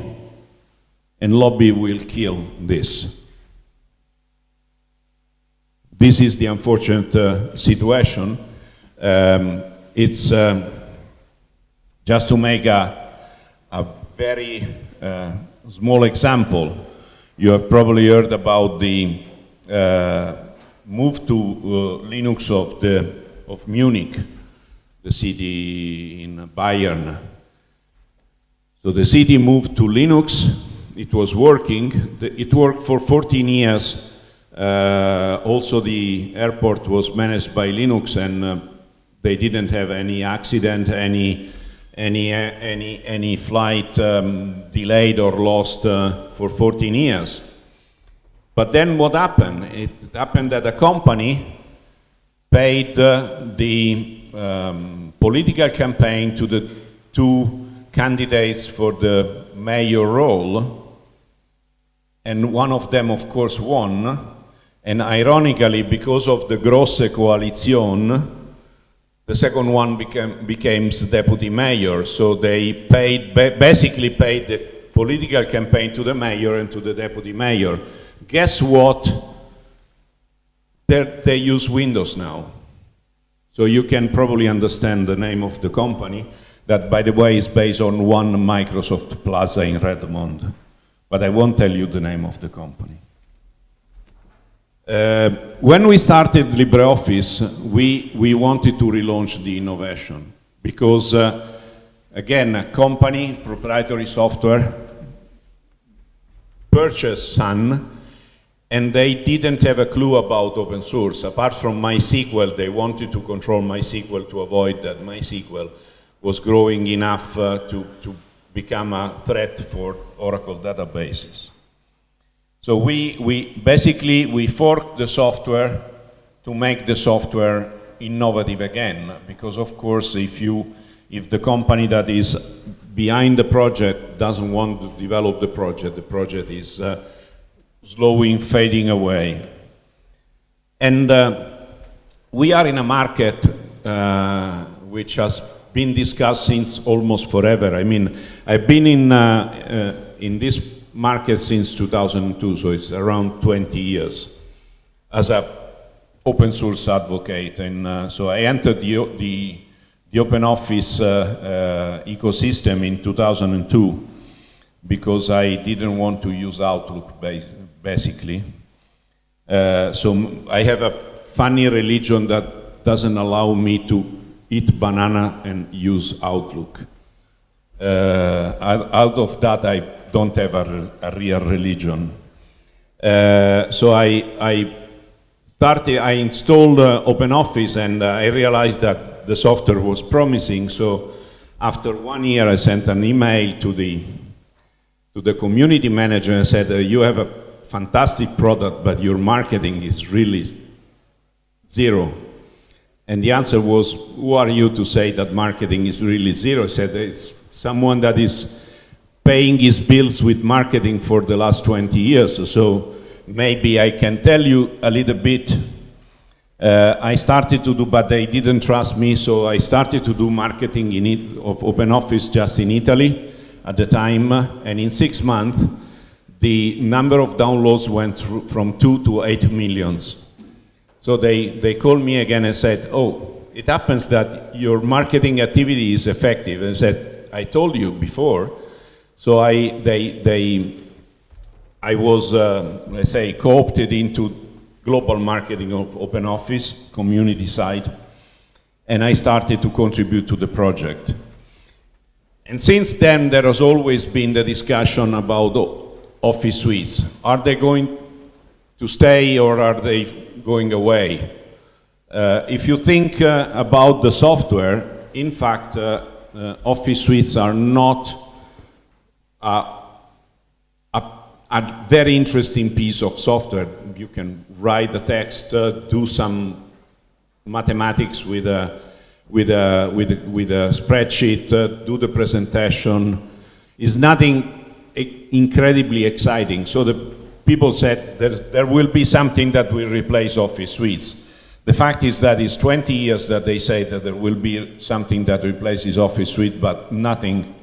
and lobby will kill this. This is the unfortunate uh, situation. Um, it's um, just to make a, a very uh, small example. You have probably heard about the uh, move to uh, Linux of, the, of Munich, the city in Bayern. So the city moved to Linux, it was working, it worked for 14 years. Uh, also the airport was managed by Linux and uh, they didn't have any accident, any, any, any, any flight um, delayed or lost uh, for 14 years. But then what happened? It happened that a company paid uh, the um, political campaign to the two candidates for the mayor role, and one of them, of course, won. And ironically, because of the Grosse Koalition, the second one became, became deputy mayor. So they paid, basically paid the political campaign to the mayor and to the deputy mayor. Guess what? They're, they use Windows now. So you can probably understand the name of the company, that by the way is based on one Microsoft Plaza in Redmond. But I won't tell you the name of the company. Uh, when we started LibreOffice, we, we wanted to relaunch the innovation because, uh, again, a company, proprietary software, purchased Sun and they didn't have a clue about open source. Apart from MySQL, they wanted to control MySQL to avoid that MySQL was growing enough uh, to, to become a threat for Oracle databases. So we, we basically, we forked the software to make the software innovative again, because of course if you, if the company that is behind the project doesn't want to develop the project, the project is uh, slowing, fading away. And uh, we are in a market uh, which has been discussed since almost forever. I mean, I've been in, uh, uh in this market since 2002, so it's around 20 years, as a open source advocate. And uh, so I entered the, the, the open office uh, ecosystem in 2002 because I didn't want to use Outlook basically. Uh, so I have a funny religion that doesn't allow me to eat banana and use Outlook. Uh, out of that, I don't have a, a real religion. Uh, so I, I started, I installed uh, OpenOffice and uh, I realized that the software was promising. So after one year, I sent an email to the to the community manager and said, uh, you have a fantastic product, but your marketing is really zero. And the answer was, who are you to say that marketing is really zero? I said, it's someone that is paying his bills with marketing for the last 20 years. So maybe I can tell you a little bit. Uh, I started to do, but they didn't trust me, so I started to do marketing in it, of OpenOffice just in Italy at the time, and in six months, the number of downloads went from two to eight millions. So they, they called me again and said, oh, it happens that your marketing activity is effective. And said, I told you before. So I, they, they, I was, uh, let's say, co-opted into global marketing of OpenOffice, community side, and I started to contribute to the project. And since then, there has always been the discussion about office suites. Are they going to stay or are they going away? Uh, if you think uh, about the software, in fact, uh, uh office suites are not a, a, very interesting piece of software. You can write the text, uh, do some mathematics with a, with a, with a, with a spreadsheet, uh, do the presentation. It's nothing incredibly exciting. So the people said there, there will be something that will replace office suites. The fact is that it's 20 years that they say that there will be something that replaces office suite, but nothing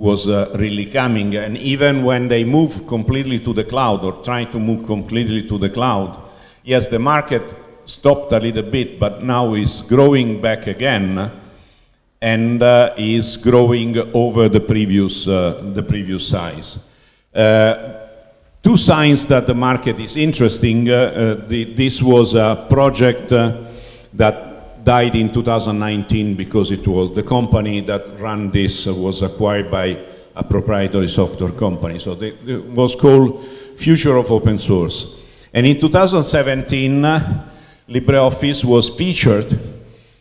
was uh, really coming. And even when they move completely to the cloud or try to move completely to the cloud, yes, the market stopped a little bit, but now is growing back again and uh, is growing over the previous, uh, the previous size. Uh, two signs that the market is interesting. uh, uh, the, this was a project that died in 2019 because it was the company that ran this was acquired by a proprietary software company. So it was called Future of Open Source. And in 2017, uh, LibreOffice was featured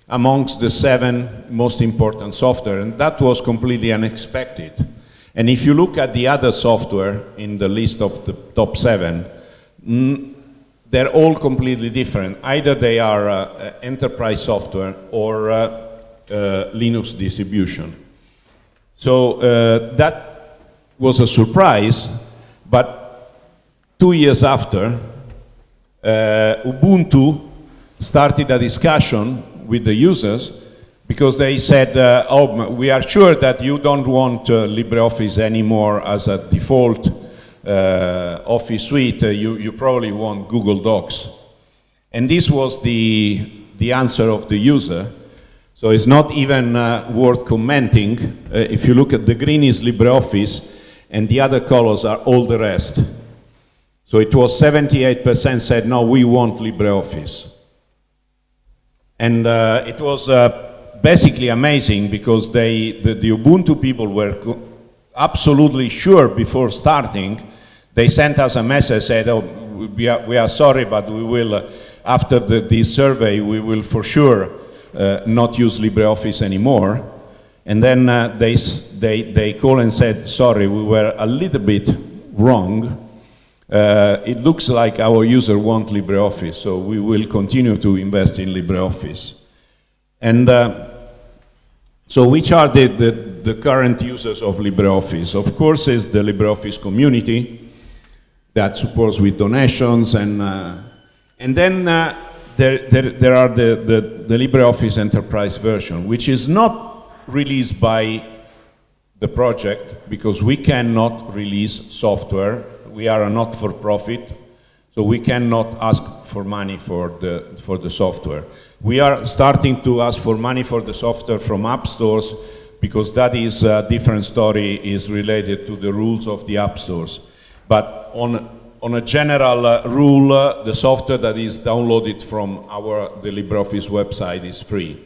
amongst the seven most important software, and that was completely unexpected. And if you look at the other software in the list of the top seven, they're all completely different. Either they are uh, uh, enterprise software or uh, uh, Linux distribution. So uh, that was a surprise, but two years after, Ubuntu started a discussion with the users because they said, oh, we are sure that you don't want LibreOffice anymore as a default Office suite. Uh, you, you probably want Google Docs. And this was the, the answer of the user. So it's not even uh, worth commenting. Uh, if you look at the green is LibreOffice, and the other colors are all the rest. So it was 78% said, no, we want LibreOffice. And uh, it was uh, basically amazing because they, the, the Ubuntu people were absolutely sure before starting. They sent us a message, said, oh, we are, we are sorry, but we will, uh, after the, this survey, we will for sure uh, not use LibreOffice anymore. And then uh, they, they, they call and said, sorry, we were a little bit wrong. Uh, it looks like our user want LibreOffice, so we will continue to invest in LibreOffice. And uh, so which are the, the, the current users of LibreOffice? Of course, is the LibreOffice community that supports with donations, and, uh, and then uh, there, there, there are the, the, the LibreOffice Enterprise version, which is not released by the project because we cannot release software. We are a not-for-profit, so we cannot ask for money for the, for the software. We are starting to ask for money for the software from app stores because that is a different story, is related to the rules of the app stores. But on, on a general uh, rule, uh, the software that is downloaded from our, the LibreOffice website is free.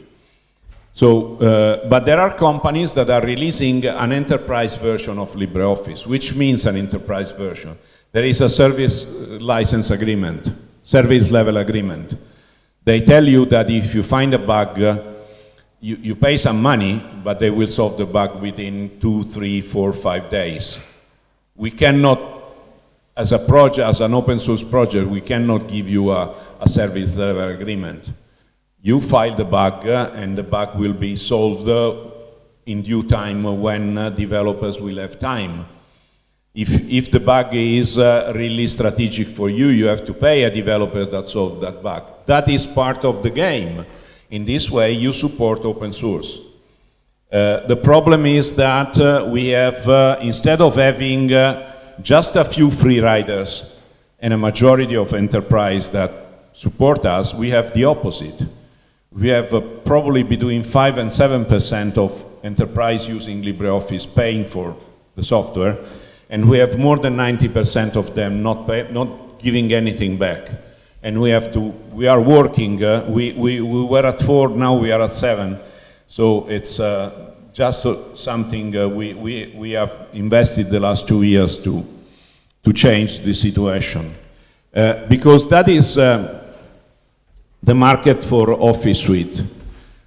So, uh, but there are companies that are releasing an enterprise version of LibreOffice, which means an enterprise version. There is a service uh, license agreement, service level agreement. They tell you that if you find a bug, uh, you, you pay some money, but they will solve the bug within two, three, four, five days. We cannot, as a project, as an open source project, we cannot give you a, a service level agreement. You file the bug, uh, and the bug will be solved uh, in due time when uh, developers will have time. If, if the bug is uh, really strategic for you, you have to pay a developer that solved that bug. That is part of the game. In this way, you support open source. Uh, the problem is that uh, we have, instead of having just a few free riders and a majority of enterprise that support us, we have the opposite. We have uh, probably between 5 and 7% of enterprise using LibreOffice paying for the software, and we have more than 90% of them not, pay, not giving anything back. And we have to, we are working, uh, we, we, we were at 4, now we are at 7. So it's uh, just something uh, we, we, we have invested the last two years to, to change the situation. Uh, because that is uh, the market for Office Suite.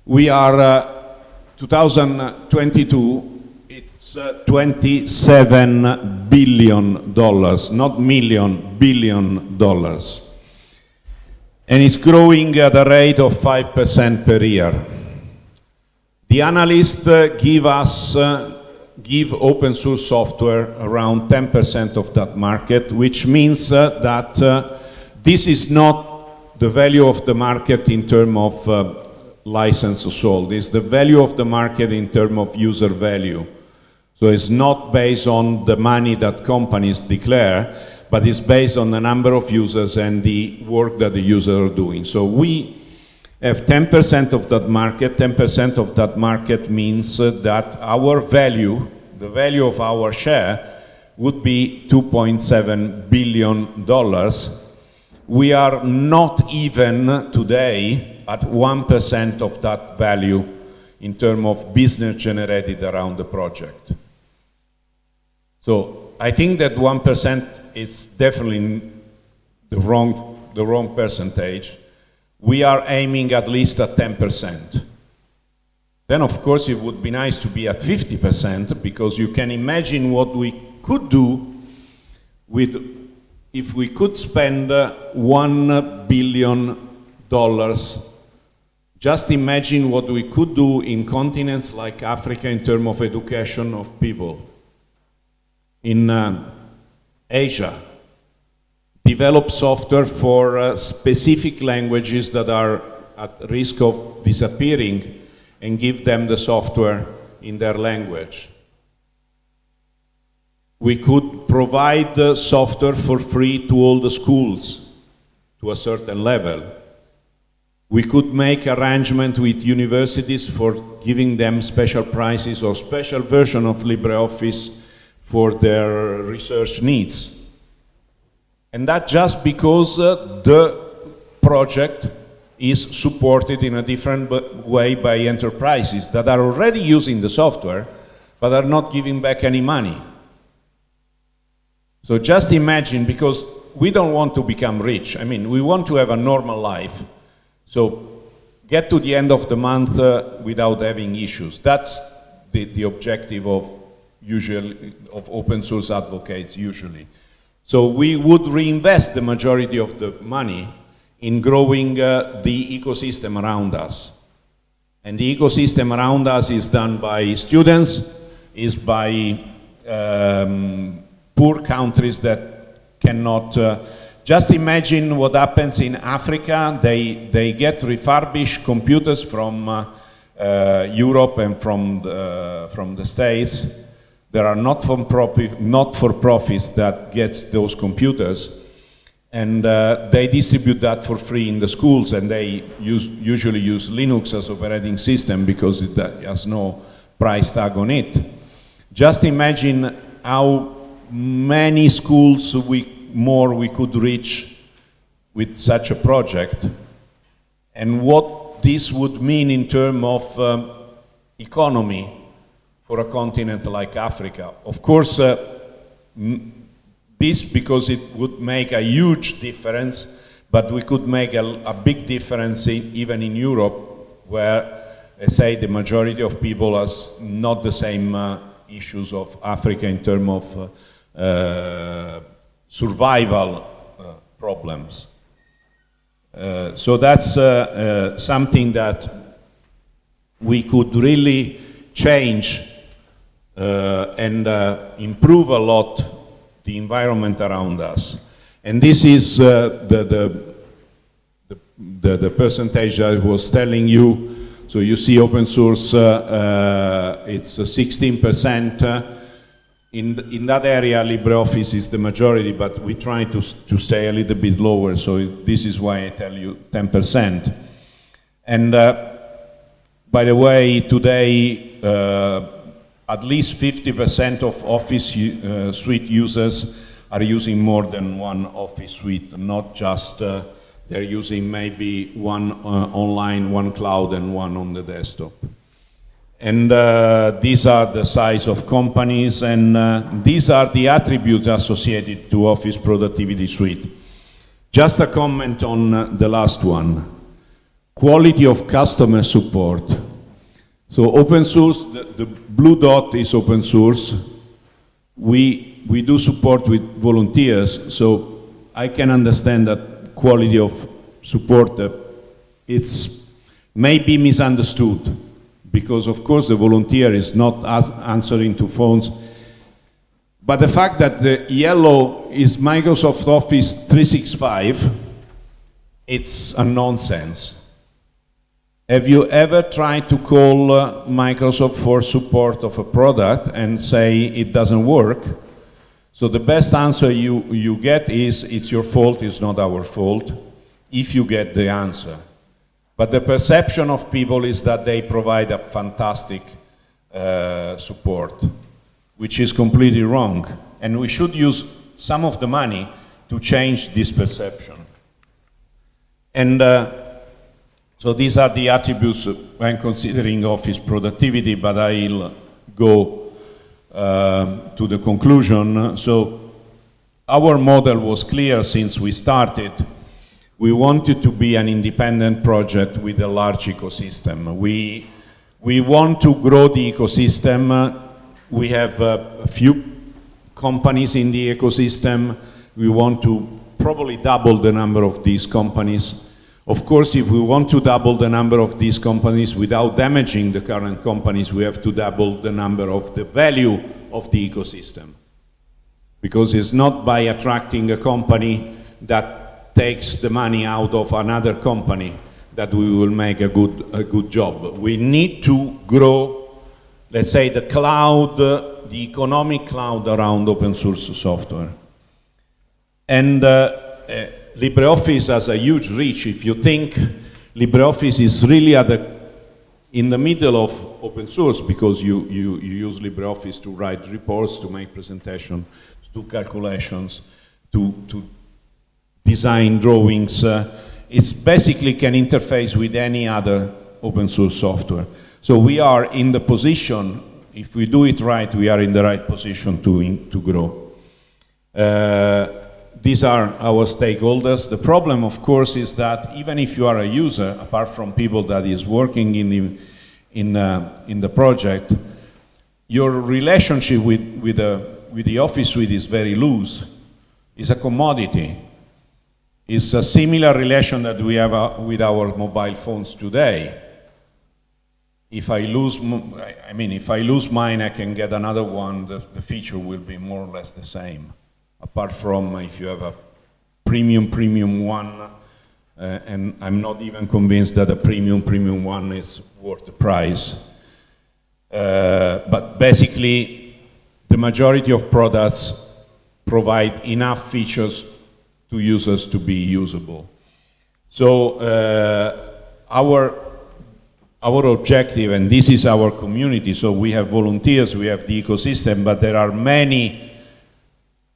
We are uh, 2022, it's uh, 27 billion dollars, not million, billion dollars. And it's growing at a rate of 5% per year. The analysts uh, give us, uh, give open source software around 10% of that market, which means uh, that uh, this is not the value of the market in terms of uh, license sold, it's the value of the market in terms of user value. So it's not based on the money that companies declare, but it's based on the number of users and the work that the users are doing. So we have 10% of that market. 10% of that market means uh, that our value, the value of our share, would be 2.7 billion dollars. We are not even today at 1% of that value in terms of business generated around the project. So I think that 1% is definitely the wrong, the wrong percentage. We are aiming at least at 10%. Then of course it would be nice to be at 50% because you can imagine what we could do with if we could spend uh, one billion dollars just imagine what we could do in continents like Africa in terms of education of people. In uh, Asia, develop software for uh, specific languages that are at risk of disappearing and give them the software in their language. We could provide the software for free to all the schools to a certain level. We could make arrangement with universities for giving them special prizes or special version of LibreOffice for their research needs. And that just because uh, the project is supported in a different way by enterprises that are already using the software but are not giving back any money. So just imagine, because we don't want to become rich. I mean, we want to have a normal life. So get to the end of the month uh, without having issues. That's the, the objective of usually of open source advocates usually. So we would reinvest the majority of the money in growing uh, the ecosystem around us. And the ecosystem around us is done by students, is by um, poor countries that cannot uh, just imagine what happens in Africa. They, they get refurbished computers from uh, uh, Europe and from the, from the States. There are not for, profit, not for profits that gets those computers. And uh, they distribute that for free in the schools and they use, usually use Linux as operating system because it has no price tag on it. Just imagine how many schools we, more we could reach with such a project and what this would mean in terms of um, economy for a continent like Africa. Of course, uh, this because it would make a huge difference, but we could make a, a big difference in, even in Europe, where, I say, the majority of people has not the same uh, issues of Africa in terms of uh, uh, survival uh, problems. Uh, so that's something that we could really change and improve a lot the environment around us. And this is uh, the, the, the, the, percentage I was telling you. So you see open source, uh, uh, it's 16%. In, in that area, LibreOffice is the majority, but we try to, to stay a little bit lower, so this is why I tell you 10%. And uh, by the way, today, uh, at least 50% of Office uh, suite users are using more than one Office suite, not just uh, they're using maybe one uh, online, one cloud, and one on the desktop. And uh, these are the size of companies, and uh, these are the attributes associated to Office Productivity Suite. Just a comment on the last one. Quality of customer support. So open source, the, the blue dot is open source. We, we do support with volunteers, so I can understand that quality of support, uh, it's maybe misunderstood because of course the volunteer is not answering to phones. But the fact that the yellow is Microsoft Office 365, it's a nonsense. Have you ever tried to call uh, Microsoft for support of a product and say it doesn't work? So the best answer you, you get is it's your fault, it's not our fault, if you get the answer. But the perception of people is that they provide a fantastic uh, support, which is completely wrong. And we should use some of the money to change this perception. And uh, so these are the attributes when considering office productivity, but I'll go uh, to the conclusion. So our model was clear since we started we wanted to be an independent project with a large ecosystem. We, we want to grow the ecosystem. We have a few companies in the ecosystem. We want to probably double the number of these companies. Of course, if we want to double the number of these companies without damaging the current companies, we have to double the number of the value of the ecosystem. Because it's not by attracting a company that takes the money out of another company that we will make a good, a good job. We need to grow, let's say, the cloud, the economic cloud around open source software. And uh, uh, LibreOffice has a huge reach. If you think LibreOffice is really at the, in the middle of open source because you, you, you use LibreOffice to write reports, to make presentations, to do calculations, to, to design drawings. Uh, it's basically can interface with any other open source software. So we are in the position, if we do it right, we are in the right position to, in, to grow. Uh, these are our stakeholders. The problem, of course, is that even if you are a user, apart from people that is working in the, in, uh, in the project, your relationship with, with, the, with the Office suite is very loose. It's a commodity. It's a similar relation that we have uh, with our mobile phones today. If I lose, I mean, if I lose mine, I can get another one. The, the feature will be more or less the same. Apart from if you have a premium, premium one, uh, and I'm not even convinced that a premium, premium one is worth the price. Uh, but basically, the majority of products provide enough features to users to be usable. So uh, our, our objective, and this is our community, so we have volunteers, we have the ecosystem, but there are many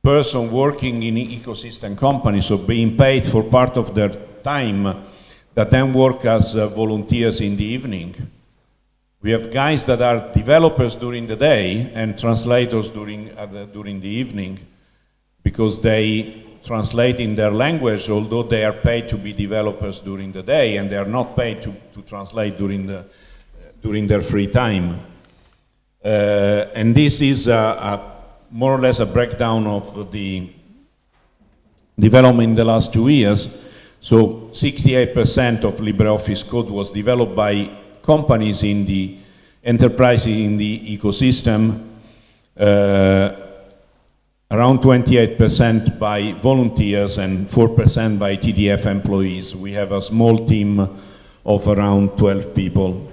person working in ecosystem companies, so being paid for part of their time, that then work as uh, volunteers in the evening. We have guys that are developers during the day and translators during, uh, the, during the evening because they translate in their language, although they are paid to be developers during the day and they are not paid to, to translate during, the, during their free time. Uh, and this is a, a more or less a breakdown of the development in the last two years. So 68% of LibreOffice code was developed by companies in the enterprise in the ecosystem. Uh, around 28% by volunteers and 4% by TDF employees. We have a small team of around 12 people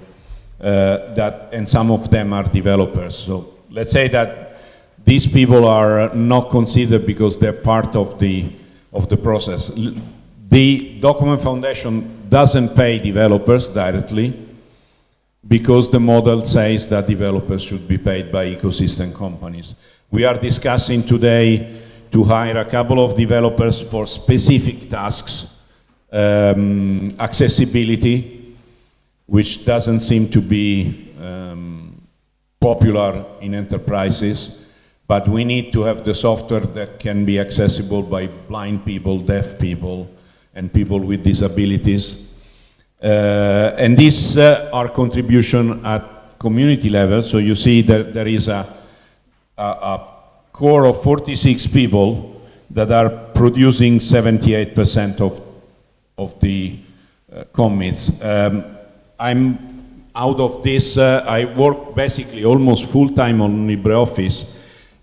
uh, that, and some of them are developers. So let's say that these people are not considered because they're part of the, of the process. The Document Foundation doesn't pay developers directly because the model says that developers should be paid by ecosystem companies. We are discussing today to hire a couple of developers for specific tasks, um, accessibility, which doesn't seem to be um, popular in enterprises, but we need to have the software that can be accessible by blind people, deaf people, and people with disabilities. Uh, and this uh, our contribution at community level, so you see that there is a a, a core of 46 people that are producing 78% of, of the uh, commits. Um, I'm out of this, uh, I work basically almost full-time on LibreOffice,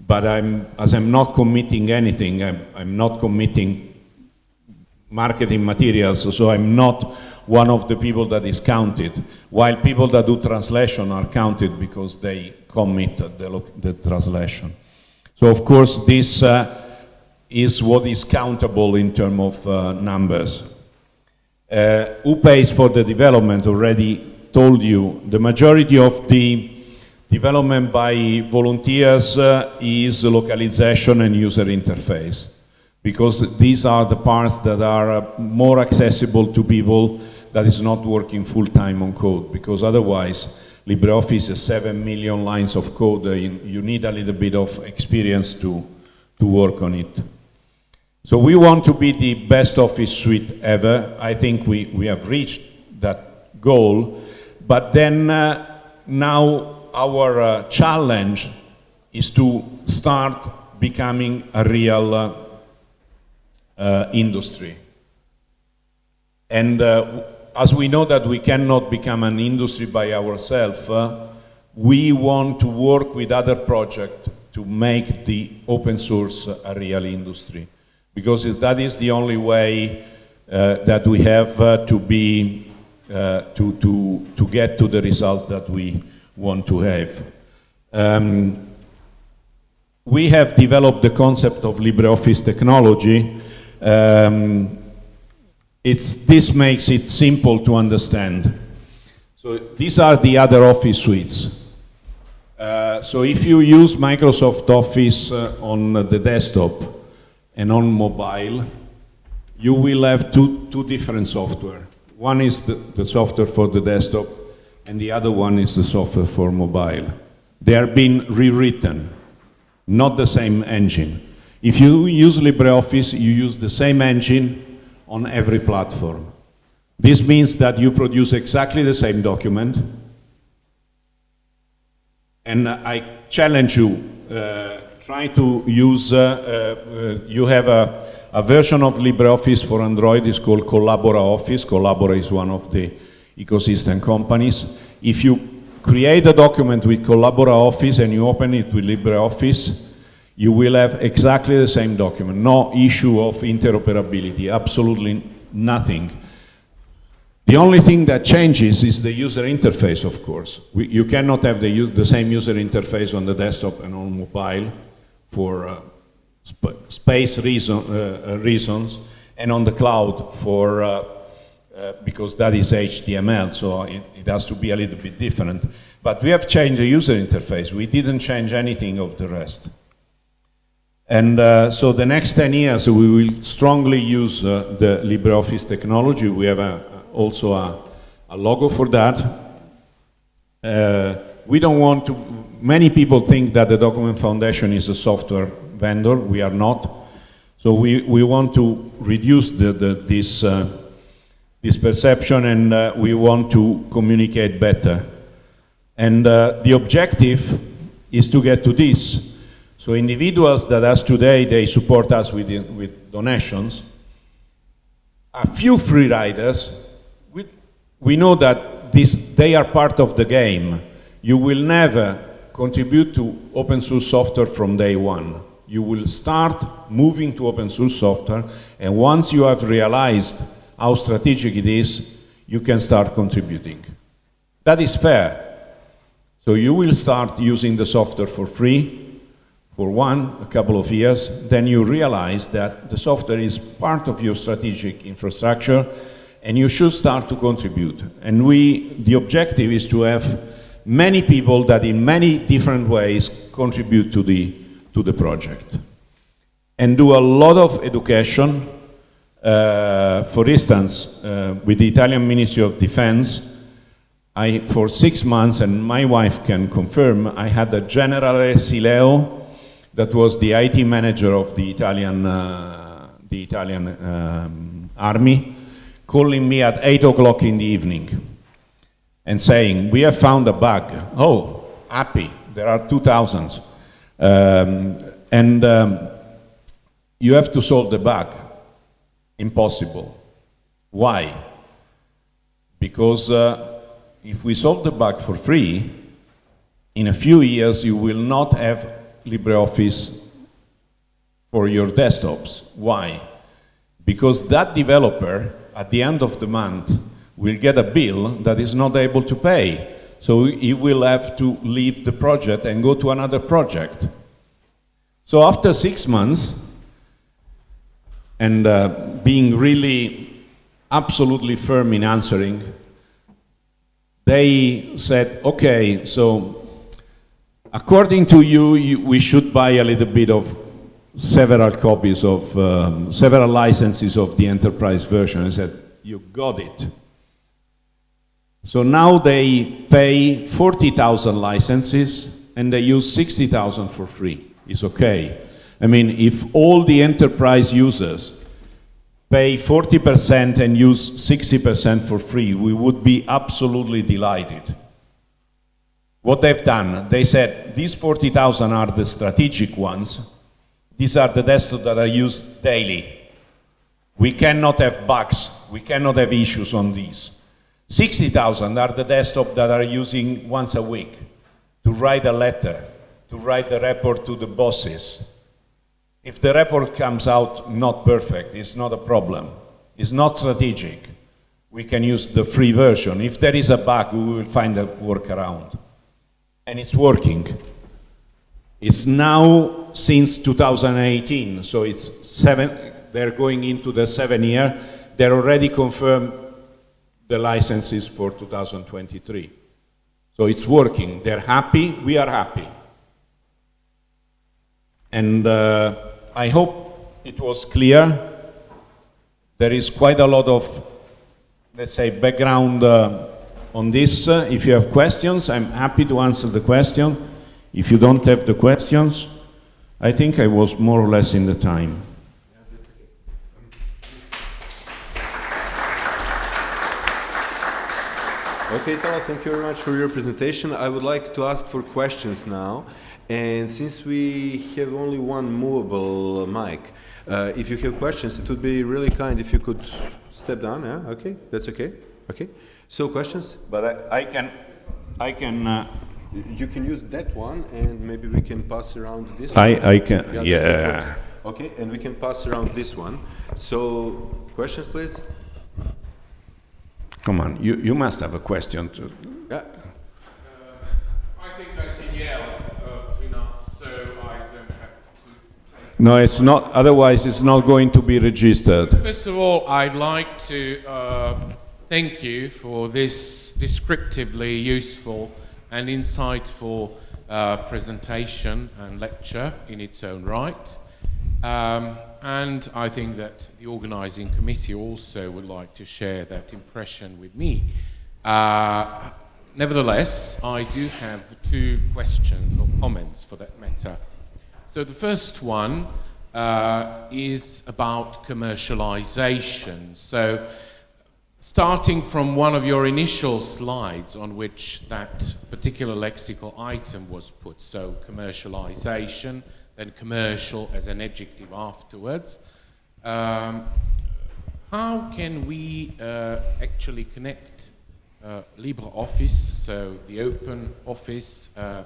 but I'm, as I'm not committing anything, I'm, I'm not committing marketing materials, so I'm not one of the people that is counted, while people that do translation are counted because they commit the, the translation. So of course this uh, is what is countable in terms of uh, numbers. Uh, who pays for the development already told you, the majority of the development by volunteers uh, is localization and user interface because these are the parts that are uh, more accessible to people that is not working full-time on code because otherwise LibreOffice is 7 million lines of code. Uh, you need a little bit of experience to, to work on it. So we want to be the best office suite ever. I think we, we have reached that goal. But then uh, now our uh, challenge is to start becoming a real uh, uh, industry. And uh, as we know that we cannot become an industry by ourselves, uh, we want to work with other projects to make the open source a real industry. Because that is the only way uh, that we have to be, to, to, to get to the results that we want to have. Um, we have developed the concept of LibreOffice technology um, this makes it simple to understand. So these are the other Office suites. Uh, so if you use Microsoft Office uh, on the desktop and on mobile, you will have two, two different software. One is the, the software for the desktop, and the other one is the software for mobile. They are being rewritten, not the same engine. If you use LibreOffice, you use the same engine on every platform. This means that you produce exactly the same document, and I challenge you, uh, try to use, uh, uh, you have a, a, version of LibreOffice for Android, it's called Collabora Office. Collabora is one of the ecosystem companies. If you create a document with Collabora Office and you open it with LibreOffice, you will have exactly the same document, no issue of interoperability, absolutely nothing. The only thing that changes is the user interface, of course. We, you cannot have the, the, same user interface on the desktop and on mobile for uh, sp space reason, uh, uh reasons, and on the cloud for uh, uh, because that is HTML, so it, it has to be a little bit different. But we have changed the user interface. We didn't change anything of the rest. And uh, so the next 10 years we will strongly use uh, the LibreOffice technology. We have a, also a, a, logo for that. Uh, we don't want to, many people think that the Document Foundation is a software vendor. We are not. So we, we want to reduce the, the, this, uh, this perception and uh, we want to communicate better. And uh, the objective is to get to this. So individuals that as today, they support us with, with donations. A few free riders, we, we know that this, they are part of the game. You will never contribute to open source software from day one. You will start moving to open source software, and once you have realized how strategic it is, you can start contributing. That is fair. So you will start using the software for free, for one, a couple of years, then you realize that the software is part of your strategic infrastructure and you should start to contribute. And we, the objective is to have many people that in many different ways contribute to the, to the project. And do a lot of education. Uh, for instance, uh, with the Italian Ministry of Defense, I, for six months, and my wife can confirm, I had a General Sileo that was the IT manager of the Italian, uh, the Italian um, army, calling me at 8 o'clock in the evening and saying, we have found a bug. Oh, happy, there are 2,000. Um, and um, you have to solve the bug. Impossible. Why? Because uh, if we solve the bug for free, in a few years you will not have LibreOffice for your desktops. Why? Because that developer, at the end of the month, will get a bill that is not able to pay. So he will have to leave the project and go to another project. So after six months, and uh, being really absolutely firm in answering, they said, okay, so according to you, you we should buy a little bit of several copies of, um, several licenses of the enterprise version. I said, you got it. So now they pay 40,000 licenses and they use 60,000 for free. It's okay. I mean, if all the enterprise users pay 40% and use 60% for free, we would be absolutely delighted. What they've done, they said these 40,000 are the strategic ones. These are the desktops that are used daily. We cannot have bugs, we cannot have issues on these. 60,000 are the desktops that are using once a week to write a letter, to write a report to the bosses, if the report comes out not perfect, it's not a problem. It's not strategic. We can use the free version. If there is a bug, we will find a workaround. And it's working. It's now since 2018, so it's seven, they're going into the seven year. They're already confirmed the licenses for 2023. So it's working. They're happy, we are happy. And uh, I hope it was clear. There is quite a lot of, let's say, background uh, on this. Uh, if you have questions, I'm happy to answer the question. If you don't have the questions, I think I was more or less in the time. Okay, Italo, thank you very much for your presentation. I would like to ask for questions now. And since we have only one movable mic, uh, if you have questions, it would be really kind if you could step down. Yeah, okay, that's okay. Okay. So questions? But I, I can, I can. Uh, you can use that one, and maybe we can pass around this. I, one. I can. Yeah. yeah. Okay, and we can pass around this one. So questions, please. Come on, you, you must have a question. To... Yeah. No, it's not, otherwise it's not going to be registered. First of all, I'd like to uh, thank you for this descriptively useful and insightful uh, presentation and lecture in its own right. Um, and I think that the organising committee also would like to share that impression with me. Uh, nevertheless, I do have two questions or comments for that matter. So the first one uh, is about commercialization. So starting from one of your initial slides on which that particular lexical item was put, so commercialization, then commercial as an adjective afterwards, um, how can we uh, actually connect uh, LibreOffice, so the open office, uh,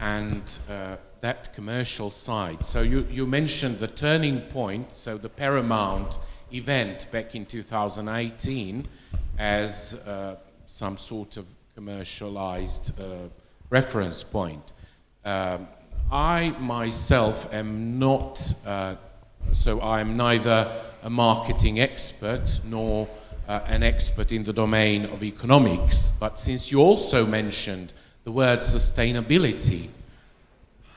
and uh, that commercial side. So you, you mentioned the turning point, so the paramount event back in 2018 as uh, some sort of commercialized uh, reference point. Um, I myself am not, uh, so I'm neither a marketing expert nor uh, an expert in the domain of economics, but since you also mentioned the word sustainability,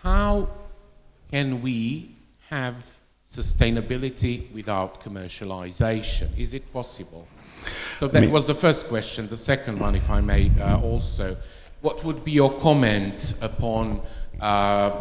how can we have sustainability without commercialization? Is it possible? So that was the first question. The second one, if I may uh, also, what would be your comment upon uh,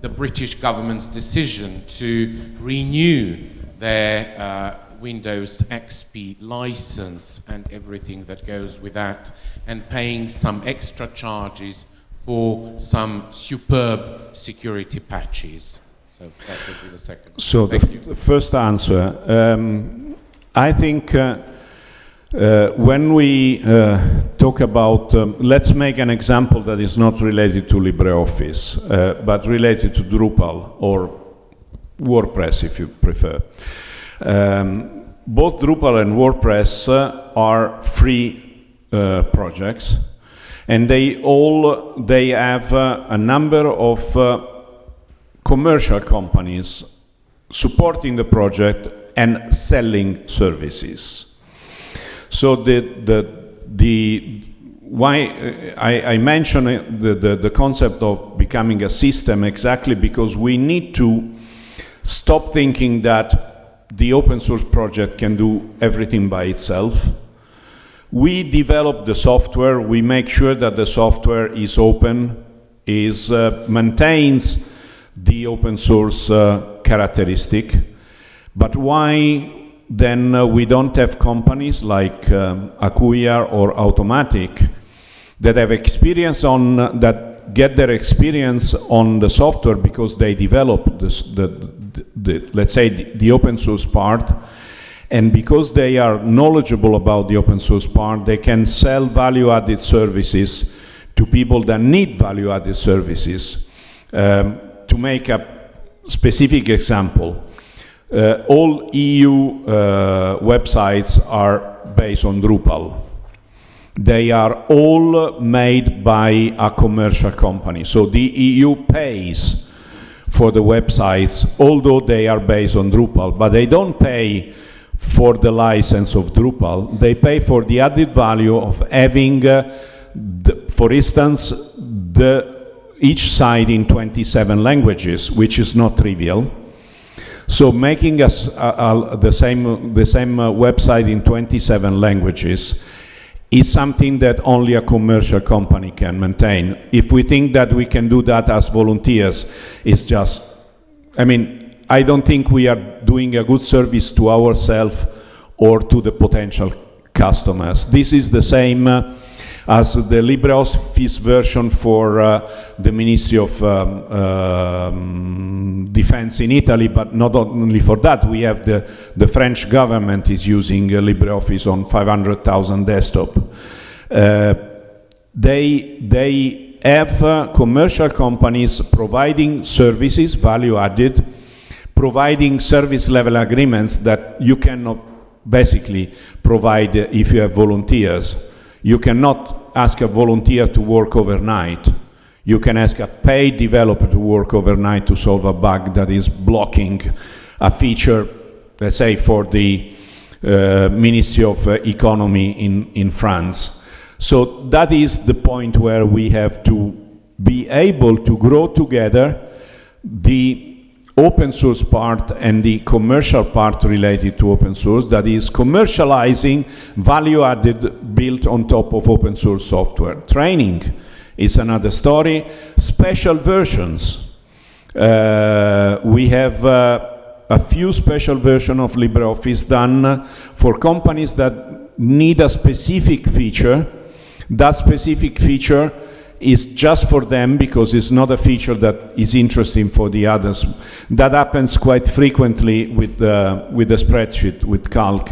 the British government's decision to renew their uh, Windows XP license and everything that goes with that and paying some extra charges for some superb security patches. So that would be the second. So the, the, first answer, um, I think uh, Uh, when we uh, talk about, um, let's make an example that is not related to LibreOffice, uh, but related to Drupal or WordPress if you prefer. Um, both Drupal and WordPress uh, are free uh, projects and they all, they have uh, a number of commercial companies supporting the project and selling services. So the, the, the why uh, I, I mention the, the, the concept of becoming a system exactly because we need to stop thinking that the open source project can do everything by itself. We develop the software, we make sure that the software is open, is uh, maintains the open source uh, characteristic, but why then uh, we don't have companies like um, Acquia or Automattic that have experience on, uh, that get their experience on the software because they develop the, the, the, let's say, the, the open source part, and because they are knowledgeable about the open source part, they can sell value-added services to people that need value-added services. Um, to make a specific example, uh, all EU uh, websites are based on Drupal. They are all made by a commercial company. So the EU pays for the websites, although they are based on Drupal, but they don't pay for the license of Drupal. They pay for the added value of having, uh, the, for instance, the, each site in 27 languages, which is not trivial. So making us uh, uh, the same, the same uh, website in 27 languages is something that only a commercial company can maintain. If we think that we can do that as volunteers, it's just, I mean, I don't think we are doing a good service to ourselves or to the potential customers. This is the same uh, as the LibreOffice version for uh, the Ministry of um, um, Defense in Italy, but not only for that, we have the, the French government is using uh, LibreOffice on 500,000 desktop. Uh, they, they have uh, commercial companies providing services, value added, providing service level agreements that you cannot basically provide if you have volunteers. You cannot ask a volunteer to work overnight. You can ask a paid developer to work overnight to solve a bug that is blocking a feature, let's say for the uh, Ministry of uh, Economy in, in France. So that is the point where we have to be able to grow together the open source part and the commercial part related to open source, that is commercializing value added built on top of open source software. Training is another story. Special versions. Uh, we have uh, a few special versions of LibreOffice done for companies that need a specific feature. That specific feature is just for them because it's not a feature that is interesting for the others. That happens quite frequently with, uh, with the spreadsheet, with Calc.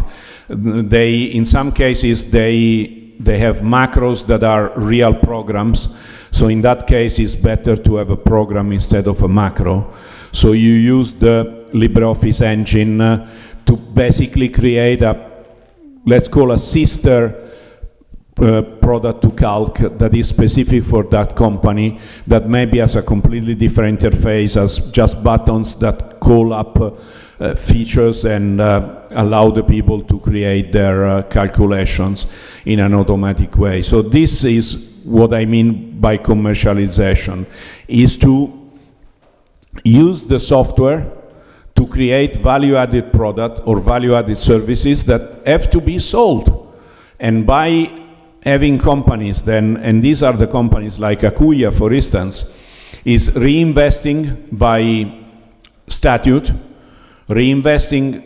They, in some cases, they, they have macros that are real programs. So in that case, it's better to have a program instead of a macro. So you use the LibreOffice engine uh, to basically create a, let's call a sister uh, product to Calc that is specific for that company that maybe has a completely different interface as just buttons that call up uh, uh, features and uh, allow the people to create their uh, calculations in an automatic way. So this is what I mean by commercialization, is to use the software to create value-added product or value-added services that have to be sold. And by having companies then, and these are the companies like Acquia, for instance, is reinvesting by statute, reinvesting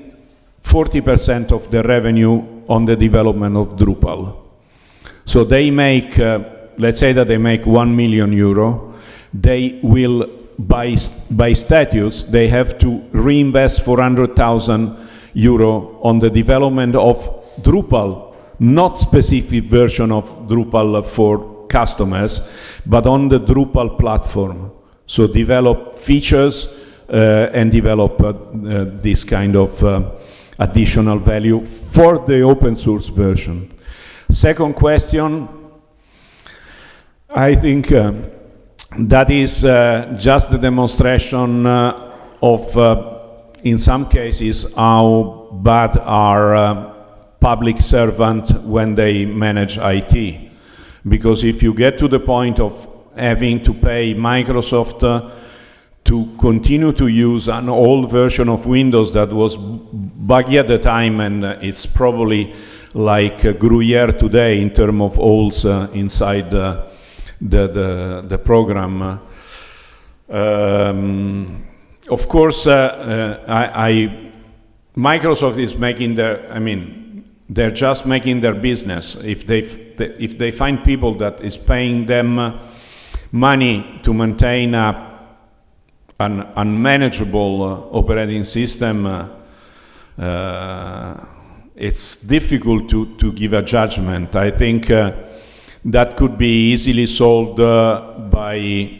40% of the revenue on the development of Drupal. So they make, uh, let's say that they make 1 million euro, they will, by, by statutes, they have to reinvest 400,000 euro on the development of Drupal not specific version of Drupal for customers, but on the Drupal platform. So develop features uh, and develop uh, uh, this kind of uh, additional value for the open source version. Second question, I think uh, that is uh, just the demonstration uh, of, uh, in some cases, how bad are public servant when they manage IT. Because if you get to the point of having to pay Microsoft uh, to continue to use an old version of Windows that was buggy at the time and uh, it's probably like uh, Gruyere today in terms of holes uh, inside uh, the, the, the program. Um, of course, uh, I, I, Microsoft is making the, I mean, they're just making their business. If they, if they find people that is paying them money to maintain a, an unmanageable uh, operating system, uh, uh, it's difficult to, to give a judgment. I think uh, that could be easily solved uh, by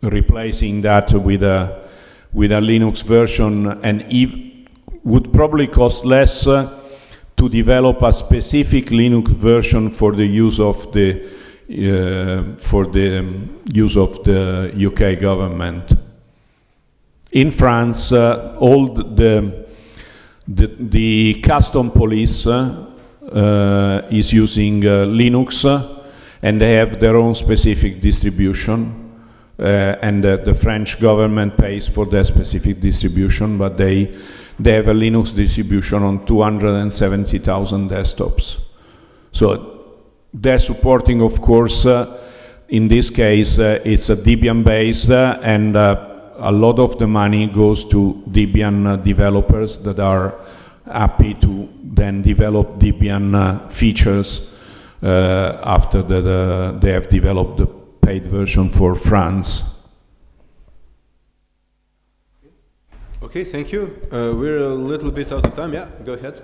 replacing that with a, with a Linux version and would probably cost less uh, to develop a specific Linux version for the use of the uh, for the um, use of the UK government. In France, uh, all the, the, the custom police uh, uh, is using uh, Linux uh, and they have their own specific distribution. And the French government pays for their specific distribution, but they, they have a Linux distribution on 270,000 desktops. So they're supporting, of course, uh, in this case, uh, it's a Debian based uh, and a lot of the money goes to Debian developers that are happy to then develop Debian uh, features uh, after the, the, they have developed the paid version for France. Okay, thank you. Uh, we're a little bit out of time. Yeah, go ahead.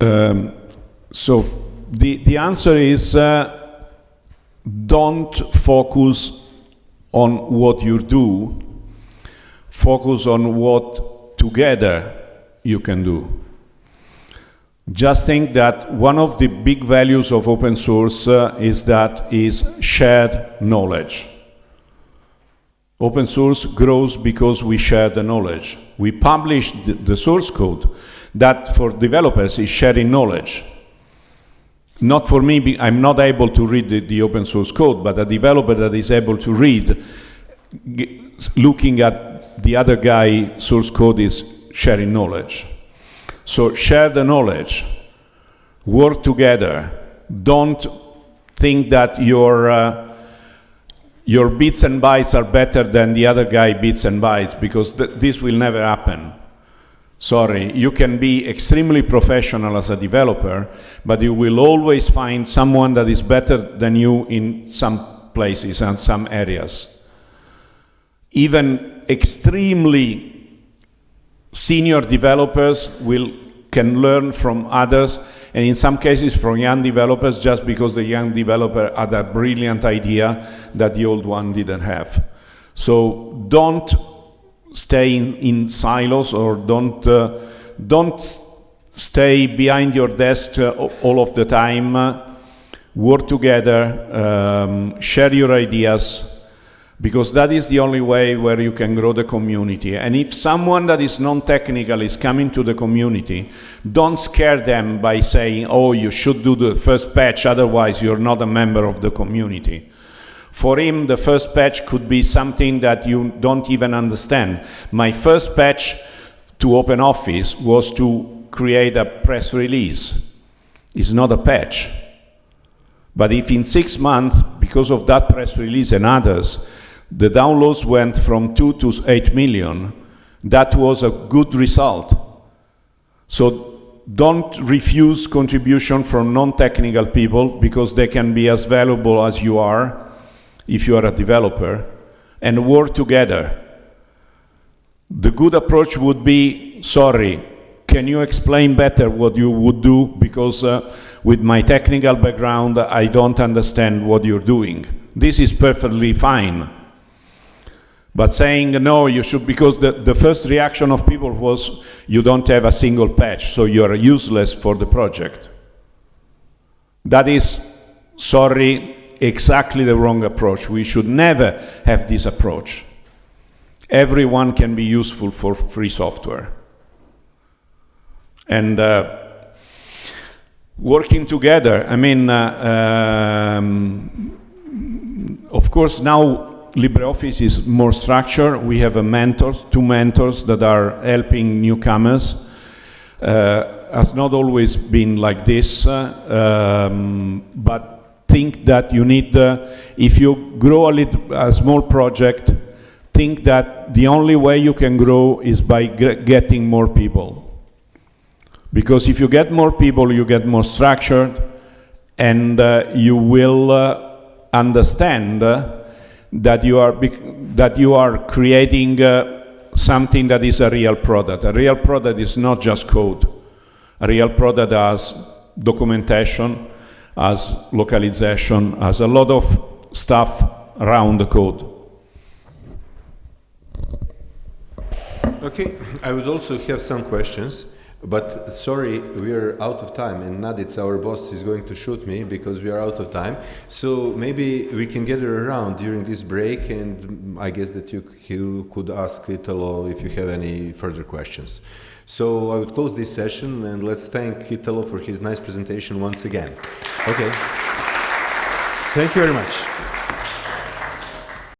Um, so the, the answer is uh, don't focus on what you do, focus on what together you can do. Just think that one of the big values of open source uh, is that is shared knowledge. Open source grows because we share the knowledge. We publish the, the source code, that for developers is sharing knowledge. Not for me, I'm not able to read the, the open source code, but a developer that is able to read, looking at the other guy source code is sharing knowledge. So share the knowledge, work together. Don't think that your uh, your bits and bytes are better than the other guy bits and bytes because th this will never happen sorry, you can be extremely professional as a developer, but you will always find someone that is better than you in some places and some areas. Even extremely senior developers will can learn from others and in some cases from young developers just because the young developer had a brilliant idea that the old one didn't have. So don't stay in, in silos or don't, uh, don't stay behind your desk uh, all of the time. work together, um, share your ideas, because that is the only way where you can grow the community. And if someone that is non-technical is coming to the community, don't scare them by saying, oh, you should do the first patch, otherwise you're not a member of the community. For him, the first patch could be something that you don't even understand. My first patch to Open Office was to create a press release. It's not a patch. But if in six months, because of that press release and others, the downloads went from 2 to 8 million, that was a good result. So don't refuse contribution from non-technical people because they can be as valuable as you are if you are a developer and work together. The good approach would be, sorry, can you explain better what you would do because uh, with my technical background I don't understand what you're doing. This is perfectly fine. But saying no, you should, because the, the first reaction of people was you don't have a single patch, so you're useless for the project. That is, sorry, exactly the wrong approach. We should never have this approach. Everyone can be useful for free software. And uh, working together, I mean, uh, um, of course, now LibreOffice is more structured. We have a mentor, two mentors that are helping newcomers. Uh, has not always been like this, uh, um, but think that you need, uh, if you grow a, little, a small project, think that the only way you can grow is by getting more people. Because if you get more people, you get more structured, and uh, you will uh, understand that you are that you are creating uh, something that is a real product. A real product is not just code. A real product has documentation, has localization, as a lot of stuff around the code. Okay, I would also have some questions. But sorry, we are out of time, and Naditz, our boss, is going to shoot me because we are out of time. So maybe we can gather around during this break, and I guess that you, you could ask Italo if you have any further questions. So I would close this session, and let's thank Italo for his nice presentation once again. Okay. Thank you very much.